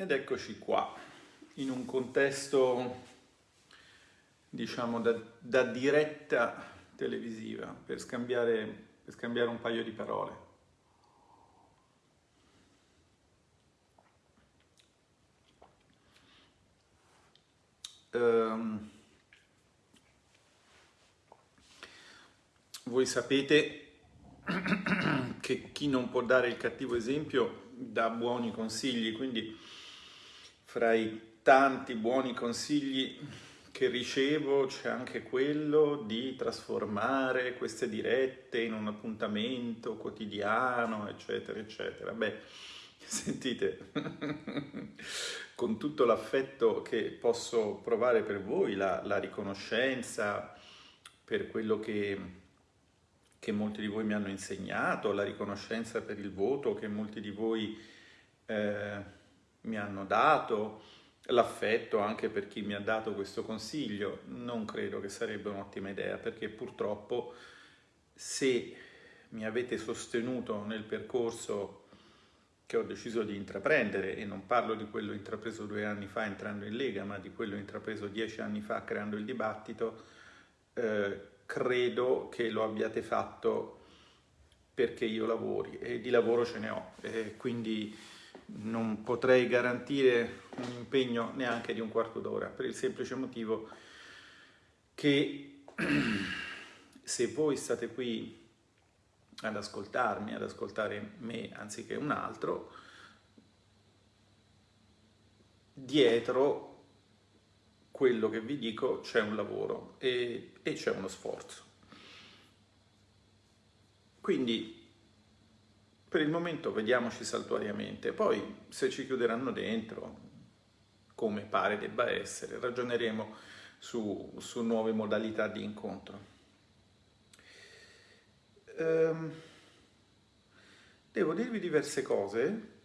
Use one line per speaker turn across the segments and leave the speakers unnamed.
Ed eccoci qua, in un contesto, diciamo, da, da diretta televisiva, per scambiare, per scambiare un paio di parole. Um, voi sapete che chi non può dare il cattivo esempio dà buoni consigli, quindi fra i tanti buoni consigli che ricevo c'è anche quello di trasformare queste dirette in un appuntamento quotidiano, eccetera, eccetera. Beh, sentite, con tutto l'affetto che posso provare per voi, la, la riconoscenza per quello che che molti di voi mi hanno insegnato, la riconoscenza per il voto che molti di voi eh, mi hanno dato, l'affetto anche per chi mi ha dato questo consiglio, non credo che sarebbe un'ottima idea perché purtroppo se mi avete sostenuto nel percorso che ho deciso di intraprendere e non parlo di quello intrapreso due anni fa entrando in Lega ma di quello intrapreso dieci anni fa creando il dibattito eh, credo che lo abbiate fatto perché io lavori e di lavoro ce ne ho e quindi non potrei garantire un impegno neanche di un quarto d'ora per il semplice motivo che se voi state qui ad ascoltarmi, ad ascoltare me anziché un altro, dietro quello che vi dico c'è un lavoro e, e c'è uno sforzo. Quindi per il momento vediamoci saltuariamente, poi se ci chiuderanno dentro, come pare debba essere, ragioneremo su, su nuove modalità di incontro. Ehm, devo dirvi diverse cose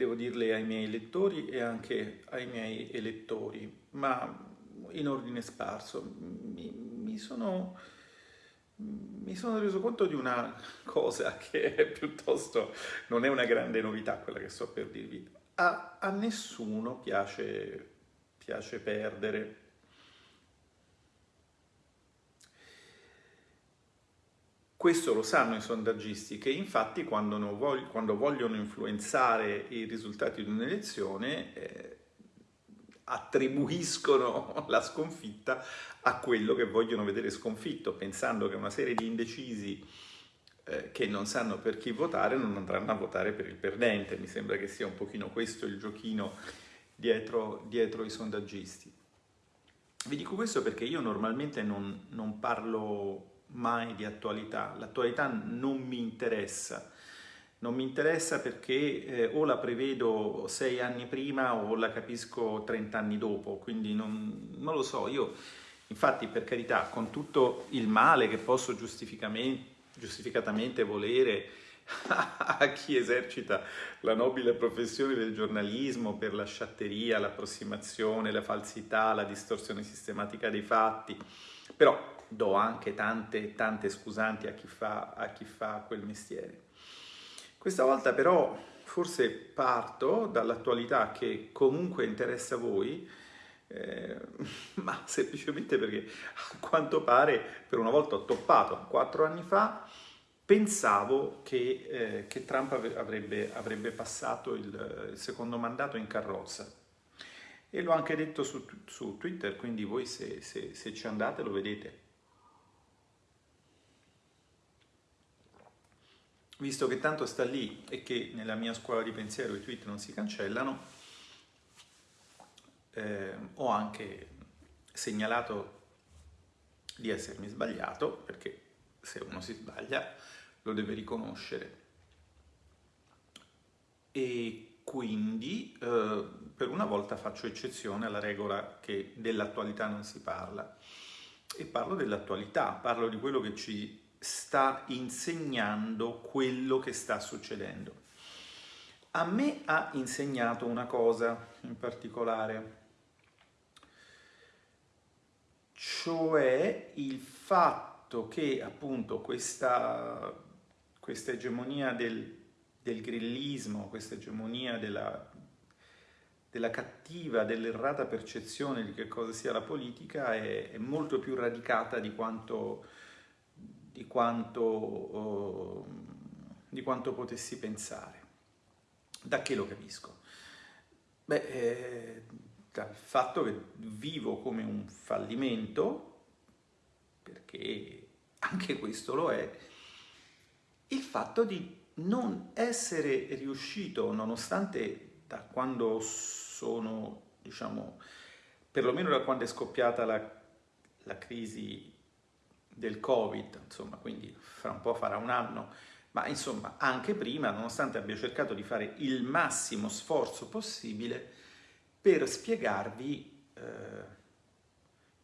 devo dirle ai miei lettori e anche ai miei elettori, ma in ordine sparso. Mi, mi, sono, mi sono reso conto di una cosa che è piuttosto non è una grande novità quella che sto per dirvi. A, a nessuno piace, piace perdere, Questo lo sanno i sondaggisti che infatti quando, voglio, quando vogliono influenzare i risultati di un'elezione eh, attribuiscono la sconfitta a quello che vogliono vedere sconfitto, pensando che una serie di indecisi eh, che non sanno per chi votare non andranno a votare per il perdente. Mi sembra che sia un pochino questo il giochino dietro, dietro i sondaggisti. Vi dico questo perché io normalmente non, non parlo mai di attualità, l'attualità non mi interessa, non mi interessa perché eh, o la prevedo sei anni prima o la capisco trent'anni dopo, quindi non, non, lo so, io infatti per carità con tutto il male che posso giustificatamente volere a chi esercita la nobile professione del giornalismo per la sciatteria, l'approssimazione, la falsità, la distorsione sistematica dei fatti, però do anche tante, tante scusanti a chi, fa, a chi fa quel mestiere. Questa volta però forse parto dall'attualità che comunque interessa a voi, eh, ma semplicemente perché a quanto pare per una volta ho toppato. Quattro anni fa pensavo che, eh, che Trump avrebbe, avrebbe passato il, il, secondo mandato in carrozza. E l'ho anche detto su, su Twitter, quindi voi se, se, se ci andate lo vedete. visto che tanto sta lì e che nella mia scuola di pensiero i tweet non si cancellano, eh, ho anche segnalato di essermi sbagliato, perché se uno si sbaglia lo deve riconoscere. E quindi eh, per una volta faccio eccezione alla regola che dell'attualità non si parla. E parlo dell'attualità, parlo di quello che ci sta insegnando quello che sta succedendo. A me ha insegnato una cosa in particolare, cioè il fatto che appunto questa, questa egemonia del del grillismo, questa egemonia della, della cattiva, dell'errata percezione di che cosa sia la politica è, è molto più radicata di quanto, di quanto, uh, di quanto potessi pensare. Da che lo capisco? Beh, eh, dal fatto che vivo come un fallimento, perché anche questo lo è, il fatto di non essere riuscito, nonostante da quando sono, diciamo, perlomeno da quando è scoppiata la, la crisi del Covid, insomma, quindi fra un po' farà un anno, ma insomma anche prima, nonostante abbia cercato di fare il massimo sforzo possibile per spiegarvi, eh,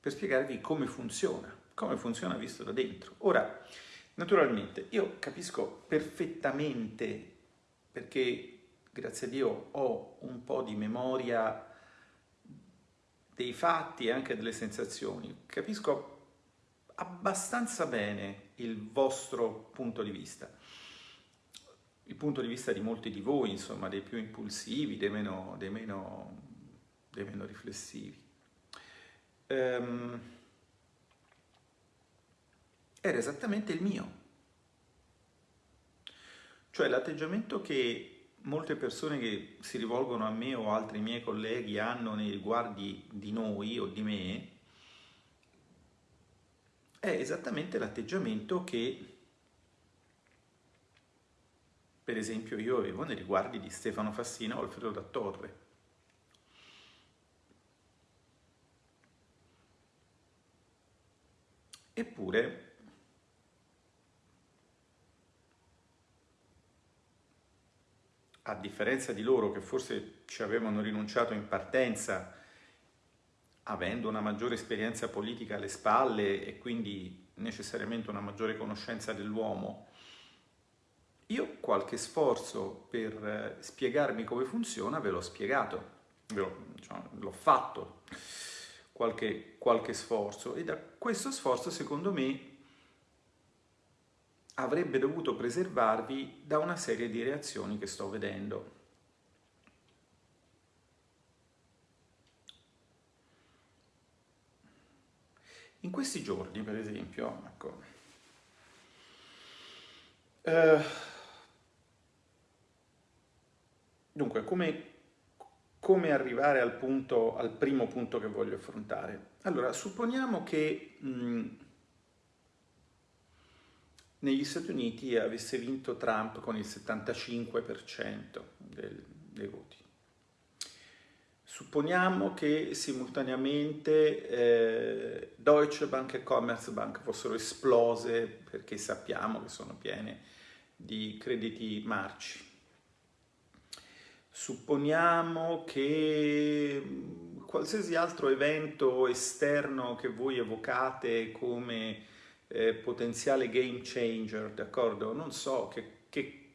per spiegarvi come funziona, come funziona visto da dentro. Ora, naturalmente, io capisco perfettamente, perché grazie a Dio ho un po' di memoria dei fatti e anche delle sensazioni, capisco abbastanza bene il vostro punto di vista il punto di vista di molti di voi, insomma, dei più impulsivi, dei meno, dei meno, dei meno riflessivi. Um, era esattamente il mio. Cioè l'atteggiamento che molte persone che si rivolgono a me o altri miei colleghi hanno nei riguardi di noi o di me è esattamente l'atteggiamento che per esempio io avevo nei riguardi di Stefano Fassina o Alfredo da Torre. Eppure a differenza di loro che forse ci avevano rinunciato in partenza avendo una maggiore esperienza politica alle spalle e quindi necessariamente una maggiore conoscenza dell'uomo, io qualche sforzo per eh, spiegarmi come funziona ve l'ho spiegato, diciamo, l'ho fatto, qualche, qualche sforzo e da questo sforzo secondo me avrebbe dovuto preservarvi da una serie di reazioni che sto vedendo. In questi giorni, per esempio, ecco, eh, Dunque, come, come arrivare al, punto, al, primo punto che voglio affrontare? Allora, supponiamo che mh, negli Stati Uniti avesse vinto Trump con il 75% del, dei voti. Supponiamo che simultaneamente eh, Deutsche Bank e Commerzbank fossero esplose perché sappiamo che sono piene di crediti marci Supponiamo che mm, qualsiasi altro evento esterno che voi evocate come eh, potenziale game changer, d'accordo? Non so, che, che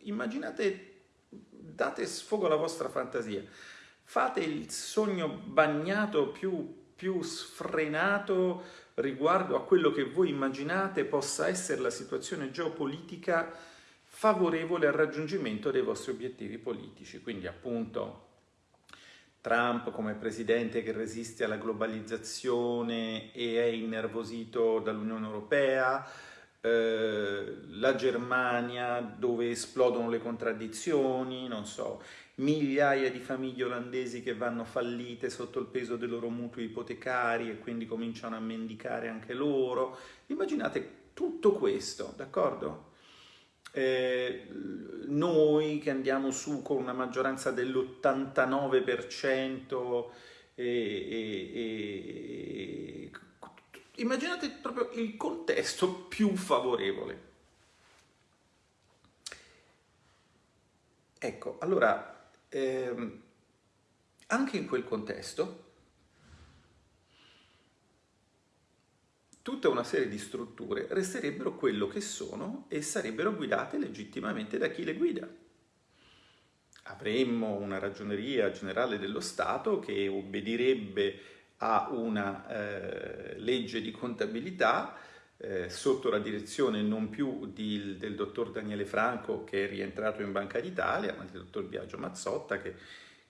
immaginate, date sfogo alla vostra fantasia, fate il sogno bagnato più, più sfrenato riguardo a quello che voi immaginate possa essere la situazione geopolitica favorevole al raggiungimento dei vostri obiettivi politici. Quindi appunto Trump come presidente che resiste alla globalizzazione e è innervosito dall'Unione Europea, eh, la Germania dove esplodono le contraddizioni, non so, migliaia di famiglie olandesi che vanno fallite sotto il peso dei loro mutui ipotecari e quindi cominciano a mendicare anche loro. Immaginate tutto questo, d'accordo? Eh, noi che andiamo su con una maggioranza dell'89%, e, e, e, immaginate proprio il contesto più favorevole. Ecco, allora, ehm, anche in quel contesto tutta una serie di strutture resterebbero quello che sono e sarebbero guidate legittimamente da chi le guida. Avremmo una ragioneria generale dello Stato che obbedirebbe a una eh, legge di contabilità eh, sotto la direzione non più di, del dottor Daniele Franco che è rientrato in Banca d'Italia, ma del dottor Biagio Mazzotta che,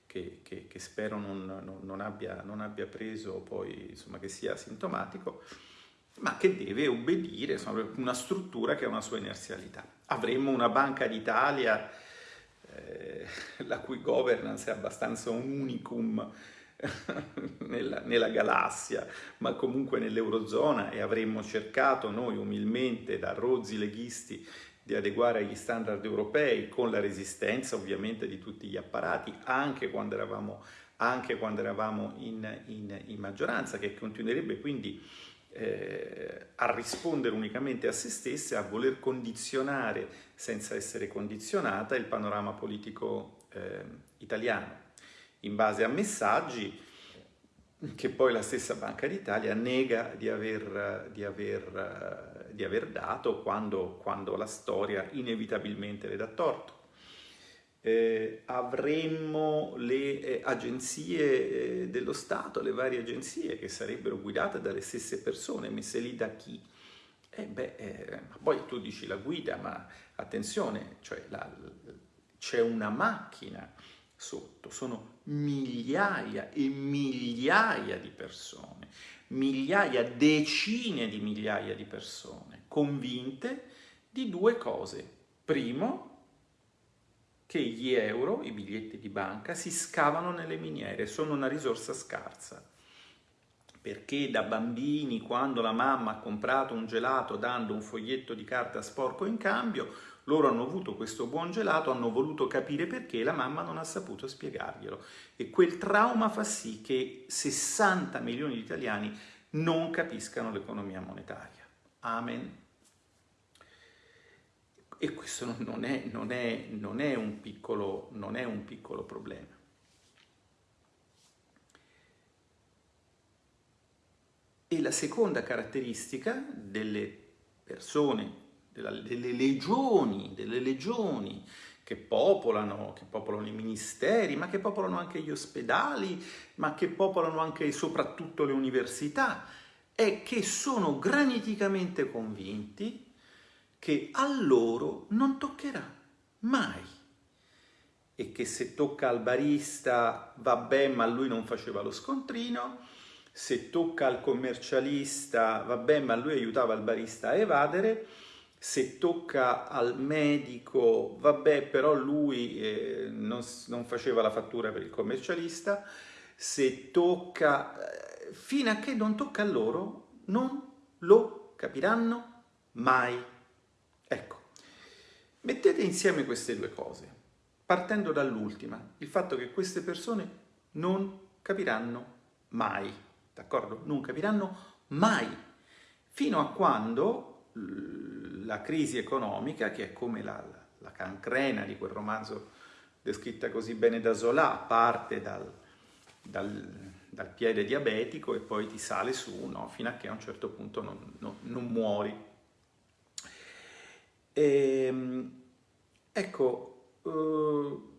che, che, che spero non, non, non, abbia, non, abbia, preso poi, insomma, che sia sintomatico, ma che deve obbedire insomma, una struttura che ha una sua inerzialità. Avremmo una Banca d'Italia eh, la cui governance è abbastanza un unicum nella, nella, galassia, ma comunque nell'Eurozona e avremmo cercato noi umilmente da rozzi leghisti di adeguare agli standard europei con la resistenza ovviamente di tutti gli apparati, anche quando eravamo, anche quando eravamo in, in, in maggioranza, che continuerebbe quindi eh, a rispondere unicamente a se stessa, a voler condizionare senza essere condizionata il panorama politico eh, italiano in base a messaggi che poi la stessa Banca d'Italia nega di aver, di aver, di aver dato quando, quando, la storia inevitabilmente le dà torto. Eh, avremmo le eh, agenzie eh, dello Stato, le varie agenzie che sarebbero guidate dalle stesse persone, messe lì da chi? Eh beh, eh, poi tu dici la guida, ma attenzione, cioè c'è una macchina sotto, sono migliaia e migliaia di persone, migliaia, decine di migliaia di persone convinte di due cose. Primo, che gli euro, i biglietti di banca, si scavano nelle miniere, sono una risorsa scarsa. Perché da bambini, quando la mamma ha comprato un gelato dando un foglietto di carta sporco in cambio, loro hanno avuto questo buon gelato, hanno voluto capire perché, la mamma non ha saputo spiegarglielo. E quel trauma fa sì che 60 milioni di italiani non capiscano l'economia monetaria. Amen. E questo non è, non è, non è, un, piccolo, non è un piccolo problema. E la seconda caratteristica delle persone delle legioni, delle legioni che popolano, che popolano i ministeri, ma che popolano anche gli ospedali, ma che popolano anche e soprattutto le università, è che sono graniticamente convinti che a loro non toccherà mai. E che se tocca al barista va bene ma lui non faceva lo scontrino, se tocca al commercialista va bene ma lui aiutava il barista a evadere, se tocca al medico, vabbè, però lui eh, non, non, faceva la fattura per il commercialista, se tocca, eh, fino a che non tocca a loro, non lo capiranno mai. Mettete insieme queste due cose, partendo dall'ultima, il fatto che queste persone non capiranno mai, d'accordo? Non capiranno mai, fino a quando la crisi economica, che è come la, la cancrena di quel romanzo descritta così bene da Zola, parte dal, dal, dal piede diabetico e poi ti sale su, no? fino a che a un certo punto non, non, non muori. E, ehm, ecco, uh,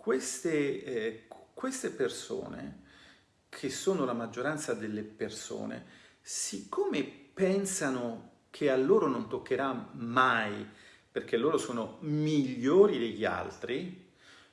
queste, eh, queste persone, che sono la maggioranza delle persone, siccome pensano che a loro non toccherà mai, perché loro sono migliori degli altri,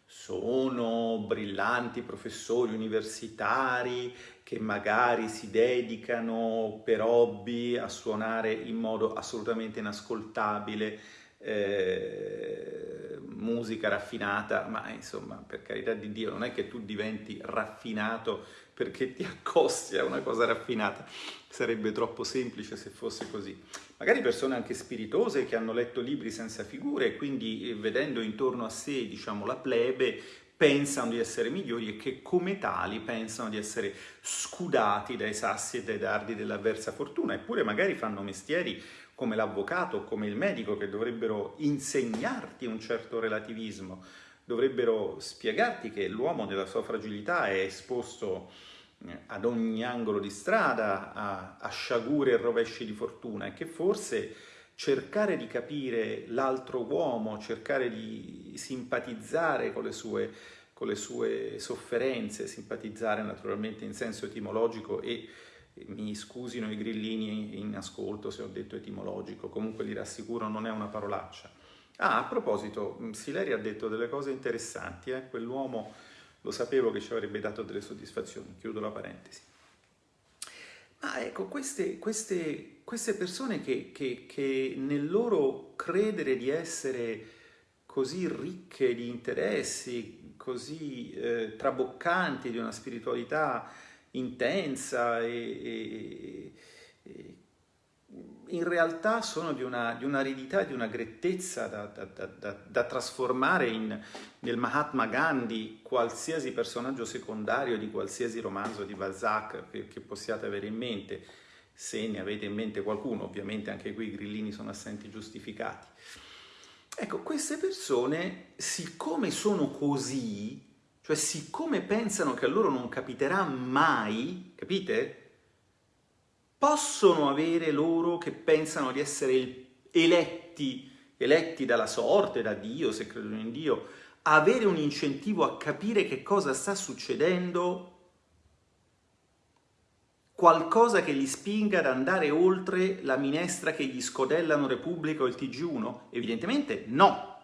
sono brillanti professori universitari che magari si dedicano per hobby a suonare in modo assolutamente inascoltabile eh, musica raffinata, ma insomma per carità di Dio non è che tu diventi raffinato perché ti accosti a una cosa raffinata, sarebbe troppo semplice se fosse così. Magari persone anche spiritose che hanno letto libri senza figure e quindi eh, vedendo intorno a sé diciamo, la plebe pensano di essere migliori e che come tali pensano di essere scudati dai sassi e dai dardi dell'avversa fortuna, eppure magari fanno mestieri come l'avvocato come il medico che dovrebbero insegnarti un certo relativismo, dovrebbero spiegarti che l'uomo nella sua fragilità è esposto eh, ad ogni angolo di strada, a, a sciagure e rovesci di fortuna e che forse cercare di capire l'altro uomo, cercare di simpatizzare con le, sue, con le sue sofferenze, simpatizzare naturalmente in senso etimologico e mi scusino i grillini in ascolto se ho detto etimologico, comunque li rassicuro non è una parolaccia. Ah, a proposito, Sileri ha detto delle cose interessanti, eh? quell'uomo lo sapevo che ci avrebbe dato delle soddisfazioni, chiudo la parentesi. Ma ecco, queste, queste, queste persone che, che, che nel loro credere di essere così ricche di interessi, così eh, traboccanti di una spiritualità intensa e, e, e in realtà sono di, una, di un'aridità e di una grettezza da, da, da, da trasformare in, nel Mahatma Gandhi qualsiasi personaggio secondario di qualsiasi romanzo di Balzac che, che possiate avere in mente, se ne avete in mente qualcuno, ovviamente anche qui i grillini sono assenti giustificati. Ecco, queste persone, siccome sono così, cioè siccome pensano che a loro non capiterà mai, capite? Possono avere loro che pensano di essere eletti, eletti dalla sorte, da Dio, se credono in Dio, avere un incentivo a capire che cosa sta succedendo, qualcosa che li spinga ad andare oltre la minestra che gli scodellano Repubblica o il TG1? Evidentemente no.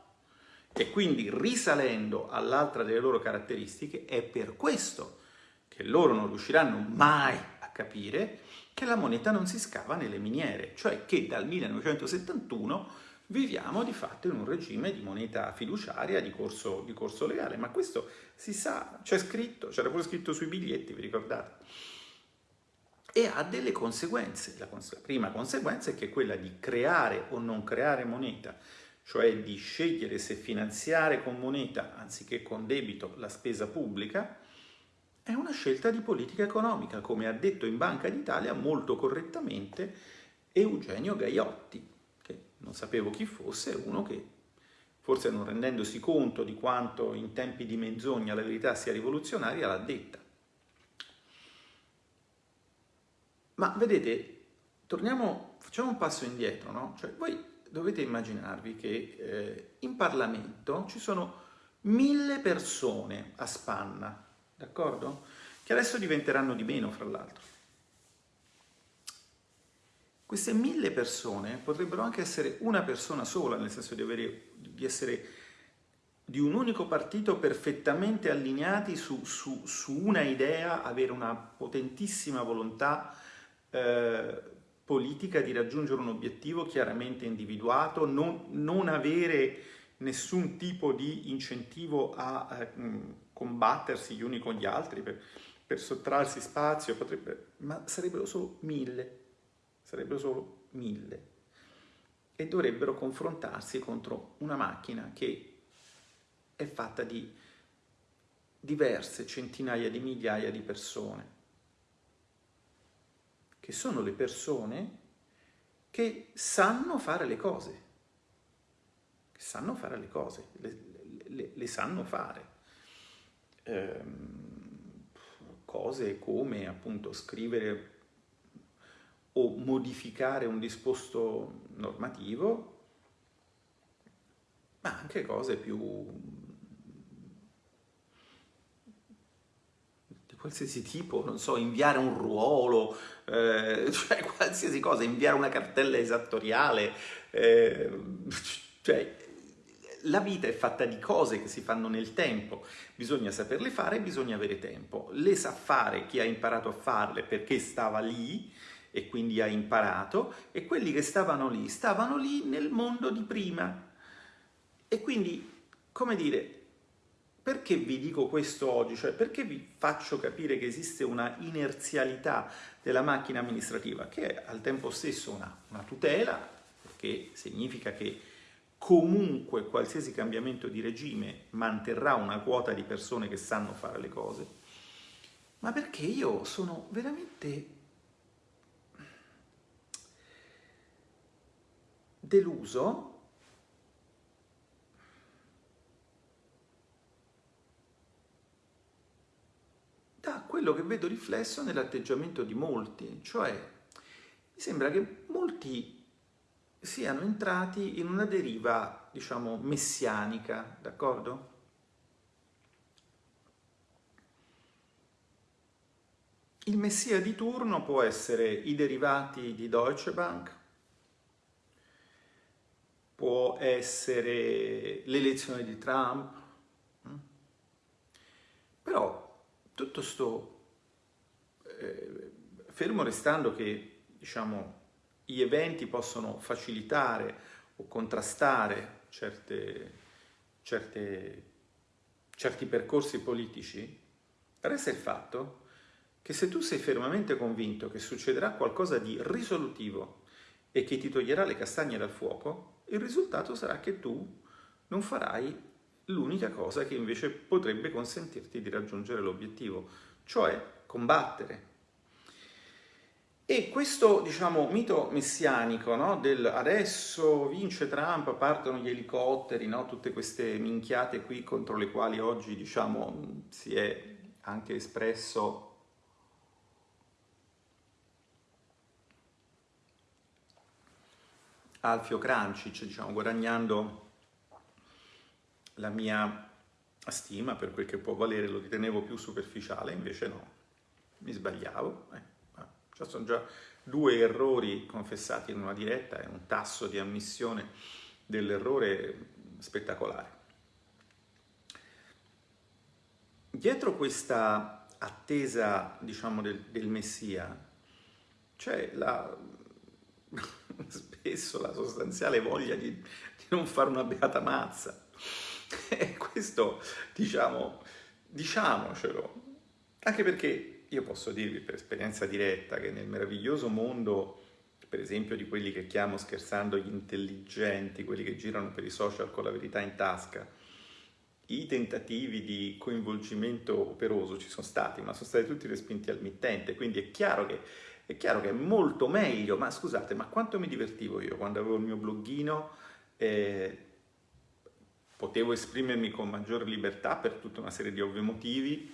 E quindi risalendo all'altra delle loro caratteristiche, è per questo che loro non riusciranno mai a capire che la moneta non si scava nelle miniere, cioè che dal 1971 viviamo di fatto in un regime di moneta fiduciaria di corso, di corso legale, ma questo si sa, c'è scritto, c'era pure scritto sui biglietti, vi ricordate? E ha delle conseguenze. La, cons la prima conseguenza è che quella di creare o non creare moneta, cioè di scegliere se finanziare con moneta anziché con debito la spesa pubblica, è una scelta di politica economica, come ha detto in Banca d'Italia molto correttamente Eugenio Gaiotti, che non sapevo chi fosse, uno che forse non rendendosi conto di quanto in tempi di menzogna la verità sia rivoluzionaria, l'ha detta. Ma vedete, torniamo, facciamo un passo indietro, no? Cioè voi dovete immaginarvi che eh, in Parlamento ci sono mille persone a spanna, d'accordo? Che adesso diventeranno di meno, fra l'altro. Queste mille persone potrebbero anche essere una persona sola, nel senso di, avere, di essere di un unico partito perfettamente allineati su, su, su una idea, avere una potentissima volontà eh, politica di raggiungere un obiettivo chiaramente individuato, non, non avere nessun tipo di incentivo a eh, combattersi gli uni con gli altri per, per sottrarsi spazio, potrebbe, ma sarebbero solo mille, sarebbero solo mille. E dovrebbero confrontarsi contro una macchina che è fatta di diverse centinaia di migliaia di persone, che sono le persone che sanno fare le cose, sanno fare le cose, le, le, le sanno fare. Ehm, cose come appunto scrivere o modificare un disposto normativo, ma anche cose più di qualsiasi tipo, non so, inviare un ruolo, eh, cioè qualsiasi cosa, inviare una cartella esattoriale, eh, cioè la vita è fatta di cose che si fanno nel tempo, bisogna saperle fare e bisogna avere tempo. Le sa fare chi ha imparato a farle perché stava lì e quindi ha imparato, e quelli che stavano lì, stavano lì nel mondo di prima. E quindi, come dire, perché vi dico questo oggi? Cioè, perché vi faccio capire che esiste una inerzialità della macchina amministrativa, che è al tempo stesso una, una tutela, perché significa che comunque qualsiasi cambiamento di regime manterrà una quota di persone che sanno fare le cose, ma perché io sono veramente deluso da quello che vedo riflesso nell'atteggiamento di molti, cioè mi sembra che molti siano entrati in una deriva, diciamo, messianica, d'accordo? il messia di turno può essere i derivati di Deutsche Bank, può essere l'elezione di Trump, mm? però tutto sto, eh, fermo restando che diciamo, gli eventi possono facilitare o contrastare certe, certe, certi percorsi politici, resta il fatto che se tu sei fermamente convinto che succederà qualcosa di risolutivo e che ti toglierà le castagne dal fuoco, il risultato sarà che tu non farai l'unica cosa che invece potrebbe consentirti di raggiungere l'obiettivo, cioè combattere. E questo, diciamo, mito messianico, no? del adesso vince Trump, partono gli elicotteri, no? tutte queste minchiate qui contro le quali oggi, diciamo, si è anche espresso Alfio Crancic, diciamo, guadagnando la mia stima per quel che può valere, lo ritenevo più superficiale, invece no, mi sbagliavo. Eh, ci sono già due errori confessati in una diretta e un tasso di ammissione dell'errore spettacolare. Dietro questa attesa, diciamo, del, del Messia, c'è la spesso la sostanziale voglia di, di non fare una beata mazza. E questo, diciamo, diciamocelo. Anche perché io posso dirvi per esperienza diretta che nel meraviglioso mondo, per esempio, di quelli che chiamo scherzando gli intelligenti, quelli che girano per i social con la verità in tasca, i tentativi di coinvolgimento operoso ci sono stati, ma sono stati tutti respinti al mittente, quindi è chiaro che è chiaro che è molto meglio, ma scusate, ma quanto mi divertivo io quando avevo il mio bloggino, eh, potevo esprimermi con maggiore libertà per tutta una serie di ovvi motivi,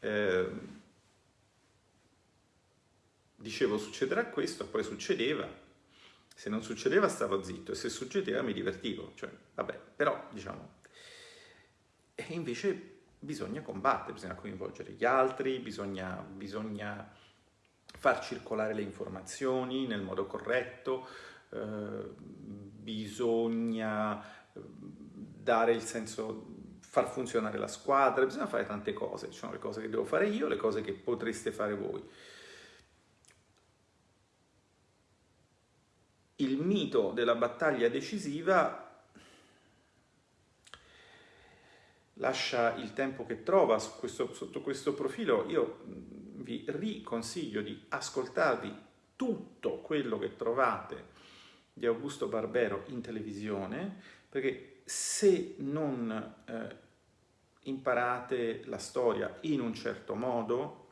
eh, dicevo succederà questo, poi succedeva, se non succedeva stavo zitto e se succedeva mi divertivo, cioè vabbè, però diciamo, e invece bisogna combattere, bisogna coinvolgere gli altri, bisogna, bisogna far circolare le informazioni nel modo corretto, eh, bisogna eh, dare il senso, far funzionare la squadra, bisogna fare tante cose, ci sono le cose che devo fare io, le cose che potreste fare voi. Il mito della battaglia decisiva lascia il tempo che trova questo, sotto questo profilo. Io vi riconsiglio di ascoltarvi tutto quello che trovate di Augusto Barbero in televisione, perché se non eh, imparate la storia in un certo modo,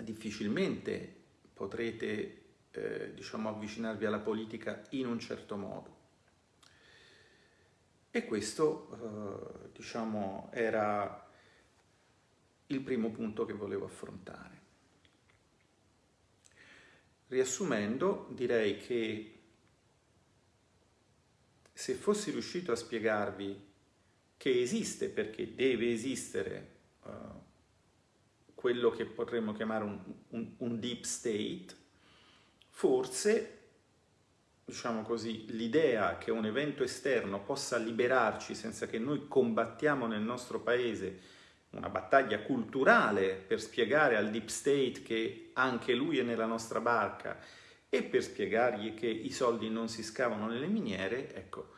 difficilmente potrete eh, diciamo, avvicinarvi alla politica in un certo modo. E questo, eh, diciamo, era il primo punto che volevo affrontare. Riassumendo, direi che se fossi riuscito a spiegarvi che esiste perché deve esistere uh, quello che potremmo chiamare un, un, un deep state, forse, diciamo così, l'idea che un evento esterno possa liberarci senza che noi combattiamo nel nostro paese una battaglia culturale per spiegare al deep state che anche lui è nella nostra barca e per spiegargli che i soldi non si scavano nelle miniere, ecco,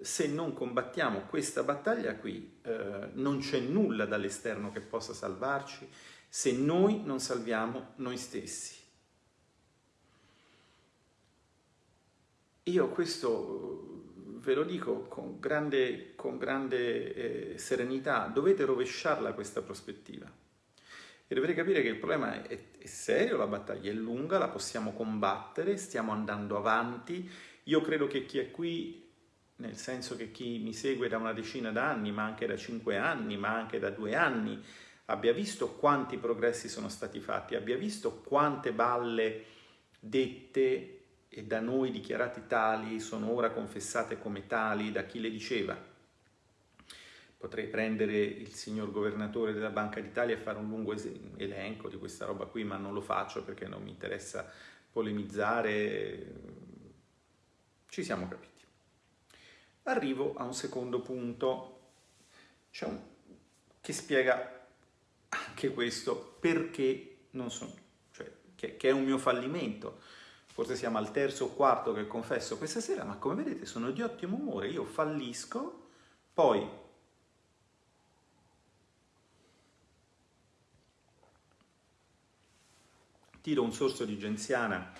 se non combattiamo questa battaglia qui eh, non c'è nulla dall'esterno che possa salvarci se noi non salviamo noi stessi. Io questo ve lo dico con grande, con grande eh, serenità, dovete rovesciarla questa prospettiva. E dovete capire che il problema è, è serio, la battaglia è lunga, la possiamo combattere, stiamo andando avanti. Io credo che chi è qui nel senso che chi mi segue da una decina d'anni, ma anche da cinque anni, ma anche da due anni, abbia visto quanti progressi sono stati fatti, abbia visto quante balle dette e da noi dichiarati tali sono ora confessate come tali da chi le diceva. potrei prendere il signor governatore della Banca d'Italia e fare un lungo elenco di questa roba qui, ma non lo faccio perché non mi interessa polemizzare. Ci siamo capiti. Arrivo a un secondo punto un... che spiega anche questo perché non sono, cioè che, che è un mio fallimento forse siamo al terzo o quarto che confesso questa sera, ma come vedete sono di ottimo umore, io fallisco, poi tiro un sorso di genziana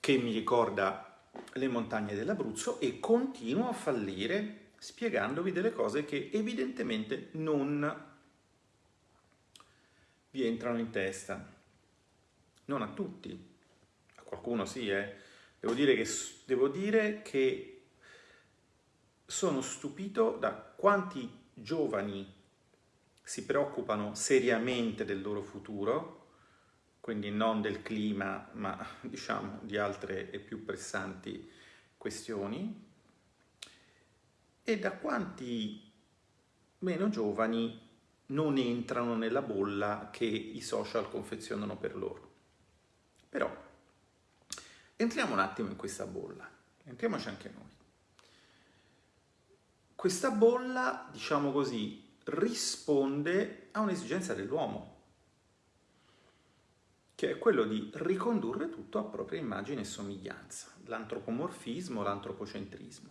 che mi ricorda le montagne dell'Abruzzo e continuo a fallire spiegandovi delle cose che evidentemente non vi entrano in testa. Non a tutti, qualcuno sì, eh. Devo dire, che, devo dire che sono stupito da quanti giovani si preoccupano seriamente del loro futuro, quindi non del clima, ma diciamo di altre e più pressanti questioni, e da quanti meno giovani non entrano nella bolla che i social confezionano per loro. Però Entriamo un attimo in questa bolla, entriamoci anche noi. Questa bolla, diciamo così, risponde a un'esigenza dell'uomo, che è quello di ricondurre tutto a propria immagine e somiglianza, l'antropomorfismo, l'antropocentrismo.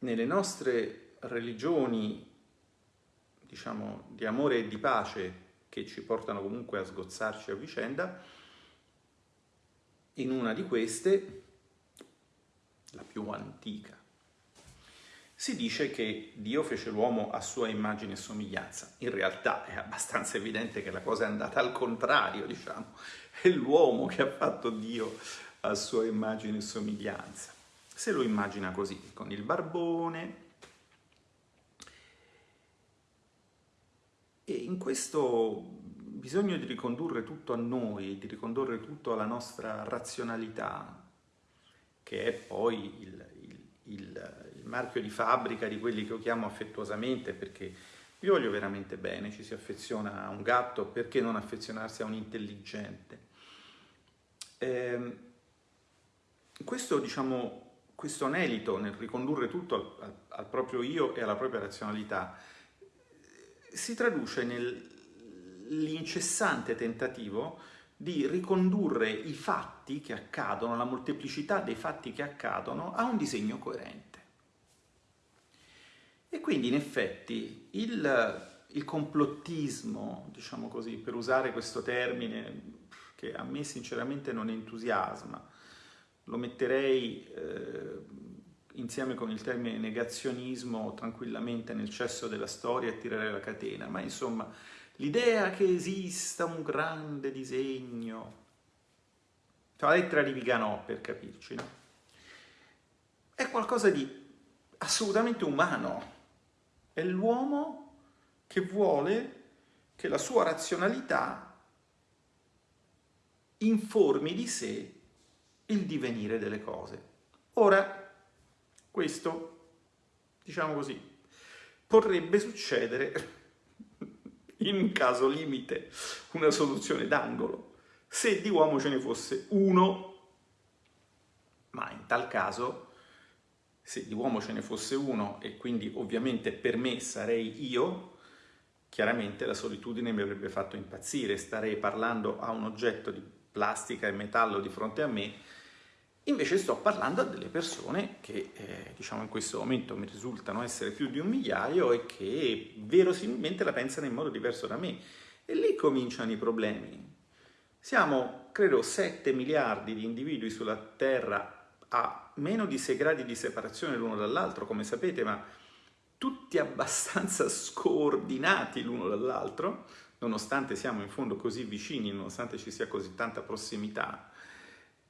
Nelle nostre religioni, diciamo, di amore e di pace, che ci portano comunque a sgozzarci a vicenda, in una di queste, la più antica, si dice che Dio fece l'uomo a sua immagine e somiglianza. In realtà è abbastanza evidente che la cosa è andata al contrario, diciamo. È l'uomo che ha fatto Dio a sua immagine e somiglianza. Se lo immagina così, con il barbone. E in questo bisogno di ricondurre tutto a noi, di ricondurre tutto alla nostra razionalità, che è poi il, il, il, il marchio di fabbrica di quelli che io chiamo affettuosamente, perché vi voglio veramente bene, ci si affeziona a un gatto, perché non affezionarsi a un intelligente? Eh, questo, diciamo, questo anelito nel ricondurre tutto al, al, al proprio io e alla propria razionalità si traduce nel l'incessante tentativo di ricondurre i fatti che accadono, la molteplicità dei fatti che accadono, a un disegno coerente. E quindi in effetti il, il complottismo, diciamo così, per usare questo termine che a me sinceramente non entusiasma, lo metterei eh, insieme con il termine negazionismo tranquillamente nel cesso della storia e tirare la catena, ma insomma l'idea che esista un grande disegno, cioè la lettera di Viganò per capirci, no? è qualcosa di assolutamente umano, è l'uomo che vuole che la sua razionalità informi di sé il divenire delle cose. Ora, questo, diciamo così, potrebbe succedere in un caso limite, una soluzione d'angolo, se di uomo ce ne fosse uno, ma in tal caso, se di uomo ce ne fosse uno e quindi ovviamente per me sarei io, chiaramente la solitudine mi avrebbe fatto impazzire, starei parlando a un oggetto di plastica e metallo di fronte a me Invece sto parlando a delle persone che eh, diciamo in questo momento mi risultano essere più di un migliaio e che verosimilmente la pensano in modo diverso da me. E lì cominciano i problemi. Siamo, credo, 7 miliardi di individui sulla Terra a meno di 6 gradi di separazione l'uno dall'altro, come sapete, ma tutti abbastanza scordinati l'uno dall'altro, nonostante siamo in fondo così vicini, nonostante ci sia così tanta prossimità.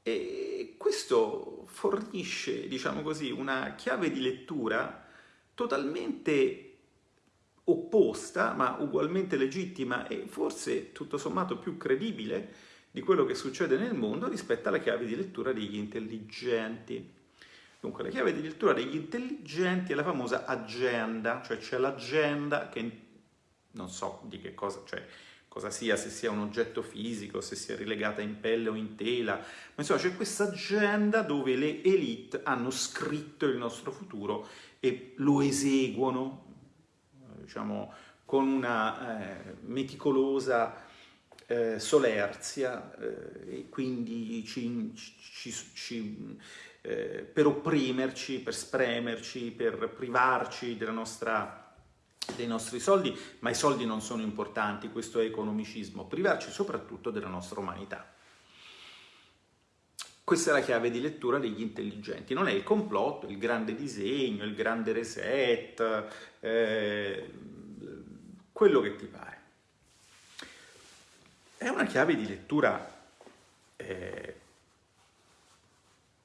E questo fornisce, diciamo così, una chiave di lettura totalmente opposta, ma ugualmente legittima e forse tutto sommato più credibile di quello che succede nel mondo rispetto alla chiave di lettura degli intelligenti. Dunque, la chiave di lettura degli intelligenti è la famosa agenda, cioè c'è l'agenda che non so di che cosa, cioè cosa sia, se sia un oggetto fisico, se sia rilegata in pelle o in tela, ma insomma c'è questa agenda dove le elite hanno scritto il nostro futuro e lo eseguono, diciamo, con una eh, meticolosa eh, solerzia eh, e quindi ci, ci, ci, eh, per opprimerci, per spremerci, per privarci nostra, dei nostri soldi, ma i soldi non sono importanti, questo è economicismo, privarci soprattutto della nostra umanità. Questa è la chiave di lettura degli intelligenti, non è il complotto, il grande disegno, il grande reset, eh, quello che ti pare. È una chiave di lettura eh,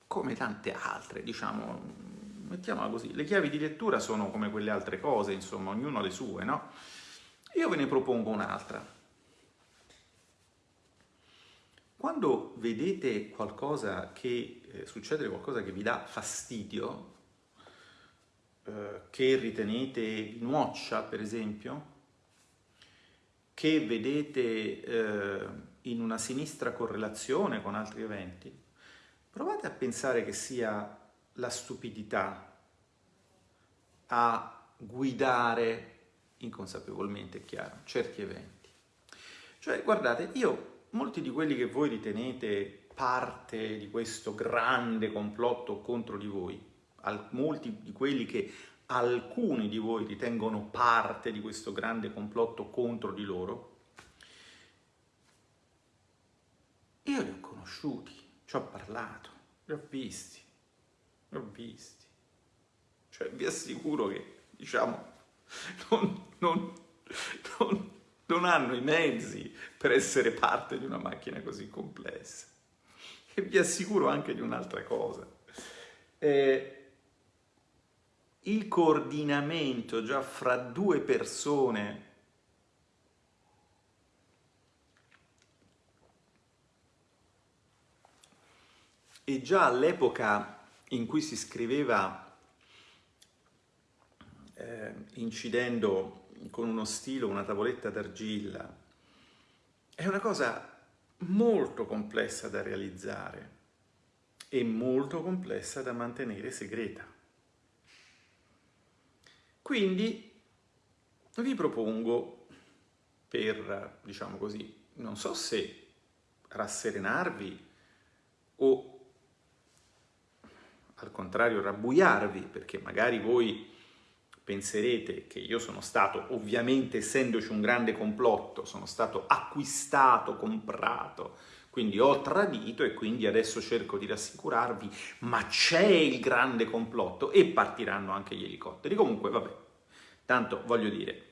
come tante altre, diciamo, mettiamola così, le chiavi di lettura sono come quelle altre cose, insomma, ognuno ha le sue, no? Io ve ne propongo un'altra. Quando vedete qualcosa che, eh, succede qualcosa che vi dà fastidio, eh, che ritenete watch, per esempio, che vedete eh, in una sinistra correlazione con altri eventi, provate a pensare che sia la stupidità a guidare inconsapevolmente, è chiaro, certi eventi. Cioè, guardate, io, molti di quelli che voi ritenete parte di questo grande complotto contro di voi, molti di quelli che alcuni di voi ritengono parte di questo grande complotto contro di loro, io li ho conosciuti, ci ho parlato, li ho visti, ho visti. Cioè vi assicuro che, diciamo, non, non, non, non hanno i mezzi per essere parte di una macchina così complessa. E vi assicuro anche di un'altra cosa. Eh, il coordinamento già fra due persone e già all'epoca in cui si scriveva eh, incidendo con uno stilo una tavoletta d'argilla è una cosa molto complessa da realizzare e molto complessa da mantenere segreta. Quindi vi propongo per, diciamo così, non so se rasserenarvi o al contrario rabbuiarvi, perché magari voi penserete che io sono stato, ovviamente essendoci un grande complotto, sono stato acquistato, comprato, quindi ho tradito e quindi adesso cerco di rassicurarvi, ma c'è il grande complotto e partiranno anche gli elicotteri. Comunque, vabbè, tanto voglio dire,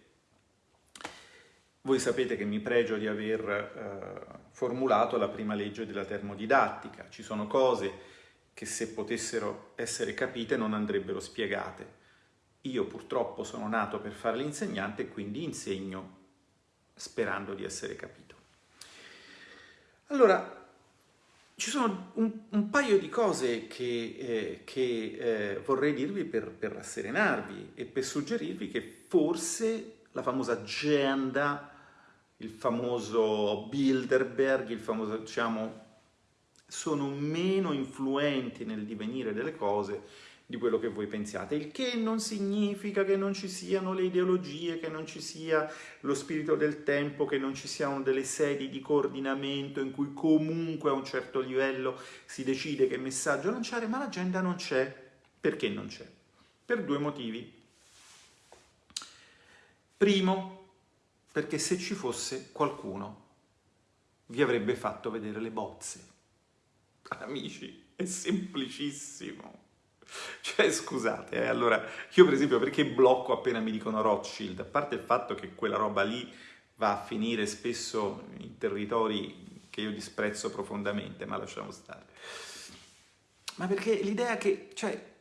voi sapete che mi pregio di aver eh, formulato la prima legge della termodidattica. Ci sono cose che se potessero essere capite non andrebbero spiegate. Io purtroppo sono nato per fare l'insegnante e quindi insegno sperando di essere capito. Allora, ci sono un, un paio di cose che, eh, che eh, vorrei dirvi per, per rasserenarvi e per suggerirvi che forse la famosa agenda, il famoso Bilderberg, il famoso, diciamo, sono meno influenti nel divenire delle cose di quello che voi pensiate, il che non significa che non ci siano le ideologie, che non ci sia lo spirito del tempo, che non ci siano delle sedi di coordinamento in cui comunque a un certo livello si decide che messaggio lanciare, ma l'agenda non c'è. Perché non c'è? Per due motivi. Primo, perché se ci fosse qualcuno vi avrebbe fatto vedere le bozze. Amici, è semplicissimo. Cioè, scusate, eh, allora, io per esempio perché blocco appena mi dicono Rothschild? A parte il fatto che quella roba lì va a finire spesso in territori che io disprezzo profondamente, ma lasciamo stare. Ma perché l'idea che, cioè,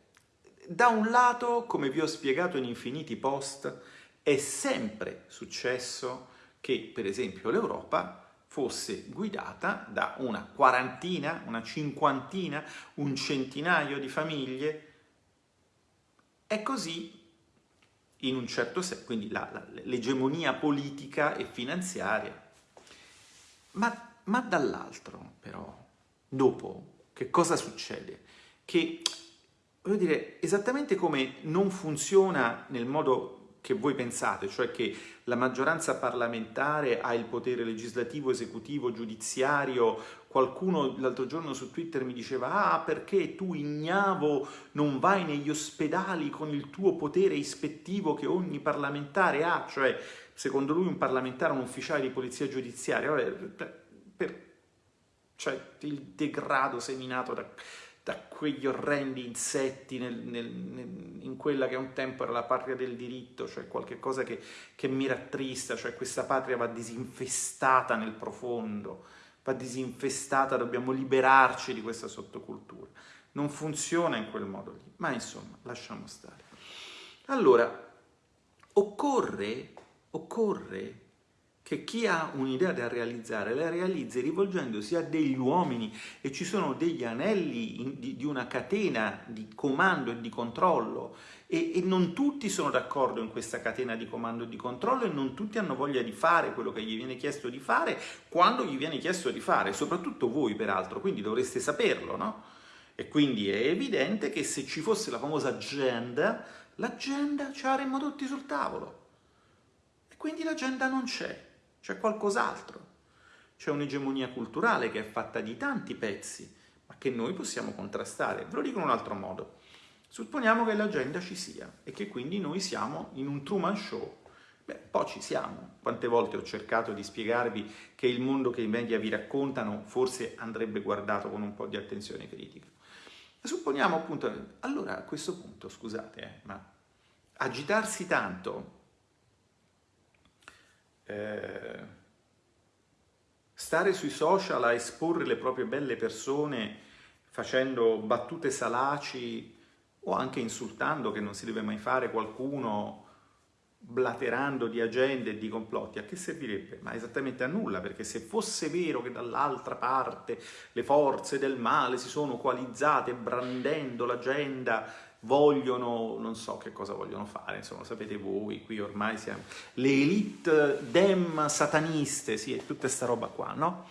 da un lato, come vi ho spiegato in infiniti post, è sempre successo che, per esempio, l'Europa fosse guidata da una quarantina, una cinquantina, un centinaio di famiglie È così in un certo senso, quindi l'egemonia politica e finanziaria. Ma, ma dall'altro, però, dopo, che cosa succede? Che, voglio dire, esattamente come non funziona nel modo che voi pensate, cioè che la maggioranza parlamentare ha il potere legislativo, esecutivo, giudiziario. Qualcuno l'altro giorno su Twitter mi diceva ah perché tu ignavo non vai negli ospedali con il tuo potere ispettivo che ogni parlamentare ha, cioè secondo lui un parlamentare è un ufficiale di polizia giudiziaria, Vabbè, per, per, cioè il degrado seminato da da quegli orrendi insetti nel, nel, nel, in quella che un tempo era la patria del diritto, cioè qualcosa che, che mi rattrista, cioè questa patria va disinfestata nel profondo, va disinfestata, dobbiamo liberarci di questa sottocultura. Non funziona in quel modo lì, ma insomma, lasciamo stare. Allora, occorre, occorre che chi ha un'idea da realizzare la realizzi rivolgendosi a degli uomini e ci sono degli anelli in, di, di, una catena di comando e di controllo e, e non tutti sono d'accordo in questa catena di comando e di controllo e non tutti hanno voglia di fare quello che gli viene chiesto di fare quando gli viene chiesto di fare, soprattutto voi peraltro, quindi dovreste saperlo, no? E quindi è evidente che se ci fosse la famosa agenda, l'agenda ce l'avremmo tutti sul tavolo. E quindi l'agenda non c'è c'è qualcos'altro. C'è un'egemonia culturale che è fatta di tanti pezzi, ma che noi possiamo contrastare. Ve lo dico in un altro modo. Supponiamo che l'agenda ci sia e che quindi noi siamo in un Truman Show. Beh, poi ci siamo. Quante volte ho cercato di spiegarvi che il mondo che i media vi raccontano forse andrebbe guardato con un po' di attenzione critica. Supponiamo appunto, allora a questo punto, scusate, eh, ma agitarsi tanto eh, stare sui social a esporre le proprie belle persone facendo battute salaci o anche insultando, che non si deve mai fare, qualcuno blaterando di agende e di complotti, a che servirebbe? Ma esattamente a nulla, perché se fosse vero che dall'altra parte le forze del male si sono coalizzate brandendo l'agenda vogliono, non so che cosa vogliono fare, insomma, sapete voi, qui ormai siamo le elite dem sataniste, sì, e tutta sta roba qua, no?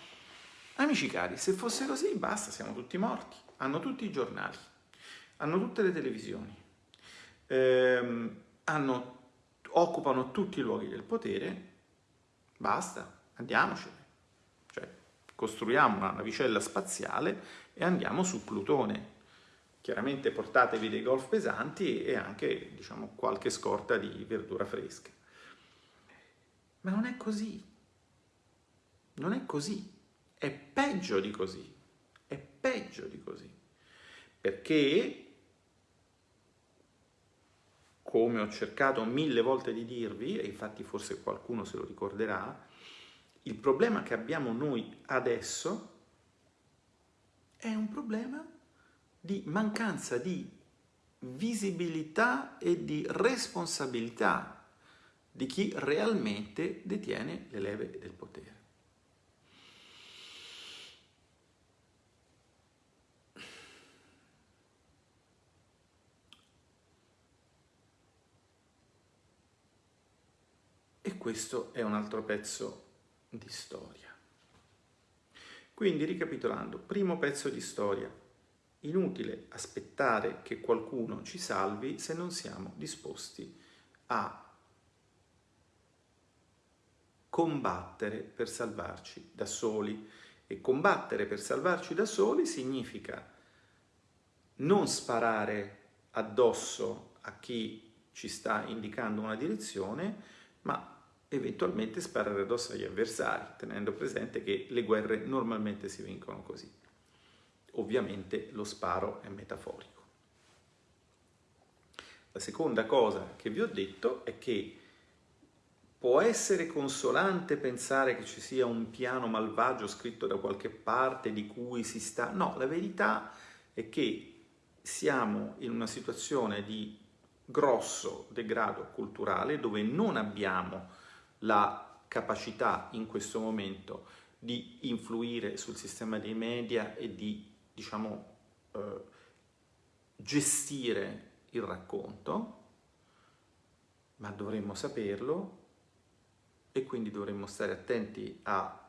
Amici cari, se fosse così, basta, siamo tutti morti. Hanno tutti i giornali, hanno tutte le televisioni, ehm, hanno, occupano tutti i luoghi del potere, basta, andiamocene. Cioè, costruiamo una navicella spaziale e andiamo su Plutone, Chiaramente portatevi dei golf pesanti e anche, diciamo, qualche scorta di verdura fresca. Ma non è così. Non è così. È peggio di così. È peggio di così. Perché, come ho cercato mille volte di dirvi, e infatti forse qualcuno se lo ricorderà, il problema che abbiamo noi adesso è un problema di mancanza di visibilità e di responsabilità di chi realmente detiene le leve del potere. E questo è un altro pezzo di storia. Quindi ricapitolando, primo pezzo di storia, Inutile aspettare che qualcuno ci salvi se non siamo disposti a combattere per salvarci da soli. E combattere per salvarci da soli significa non sparare addosso a chi ci sta indicando una direzione, ma eventualmente sparare addosso agli avversari, tenendo presente che le guerre normalmente si vincono così ovviamente lo sparo è metaforico. La seconda cosa che vi ho detto è che può essere consolante pensare che ci sia un piano malvagio scritto da qualche parte di cui si sta... No, la verità è che siamo in una situazione di grosso degrado culturale dove non abbiamo la capacità in questo momento di influire sul sistema dei media e di diciamo, eh, gestire il racconto, ma dovremmo saperlo e quindi dovremmo stare attenti a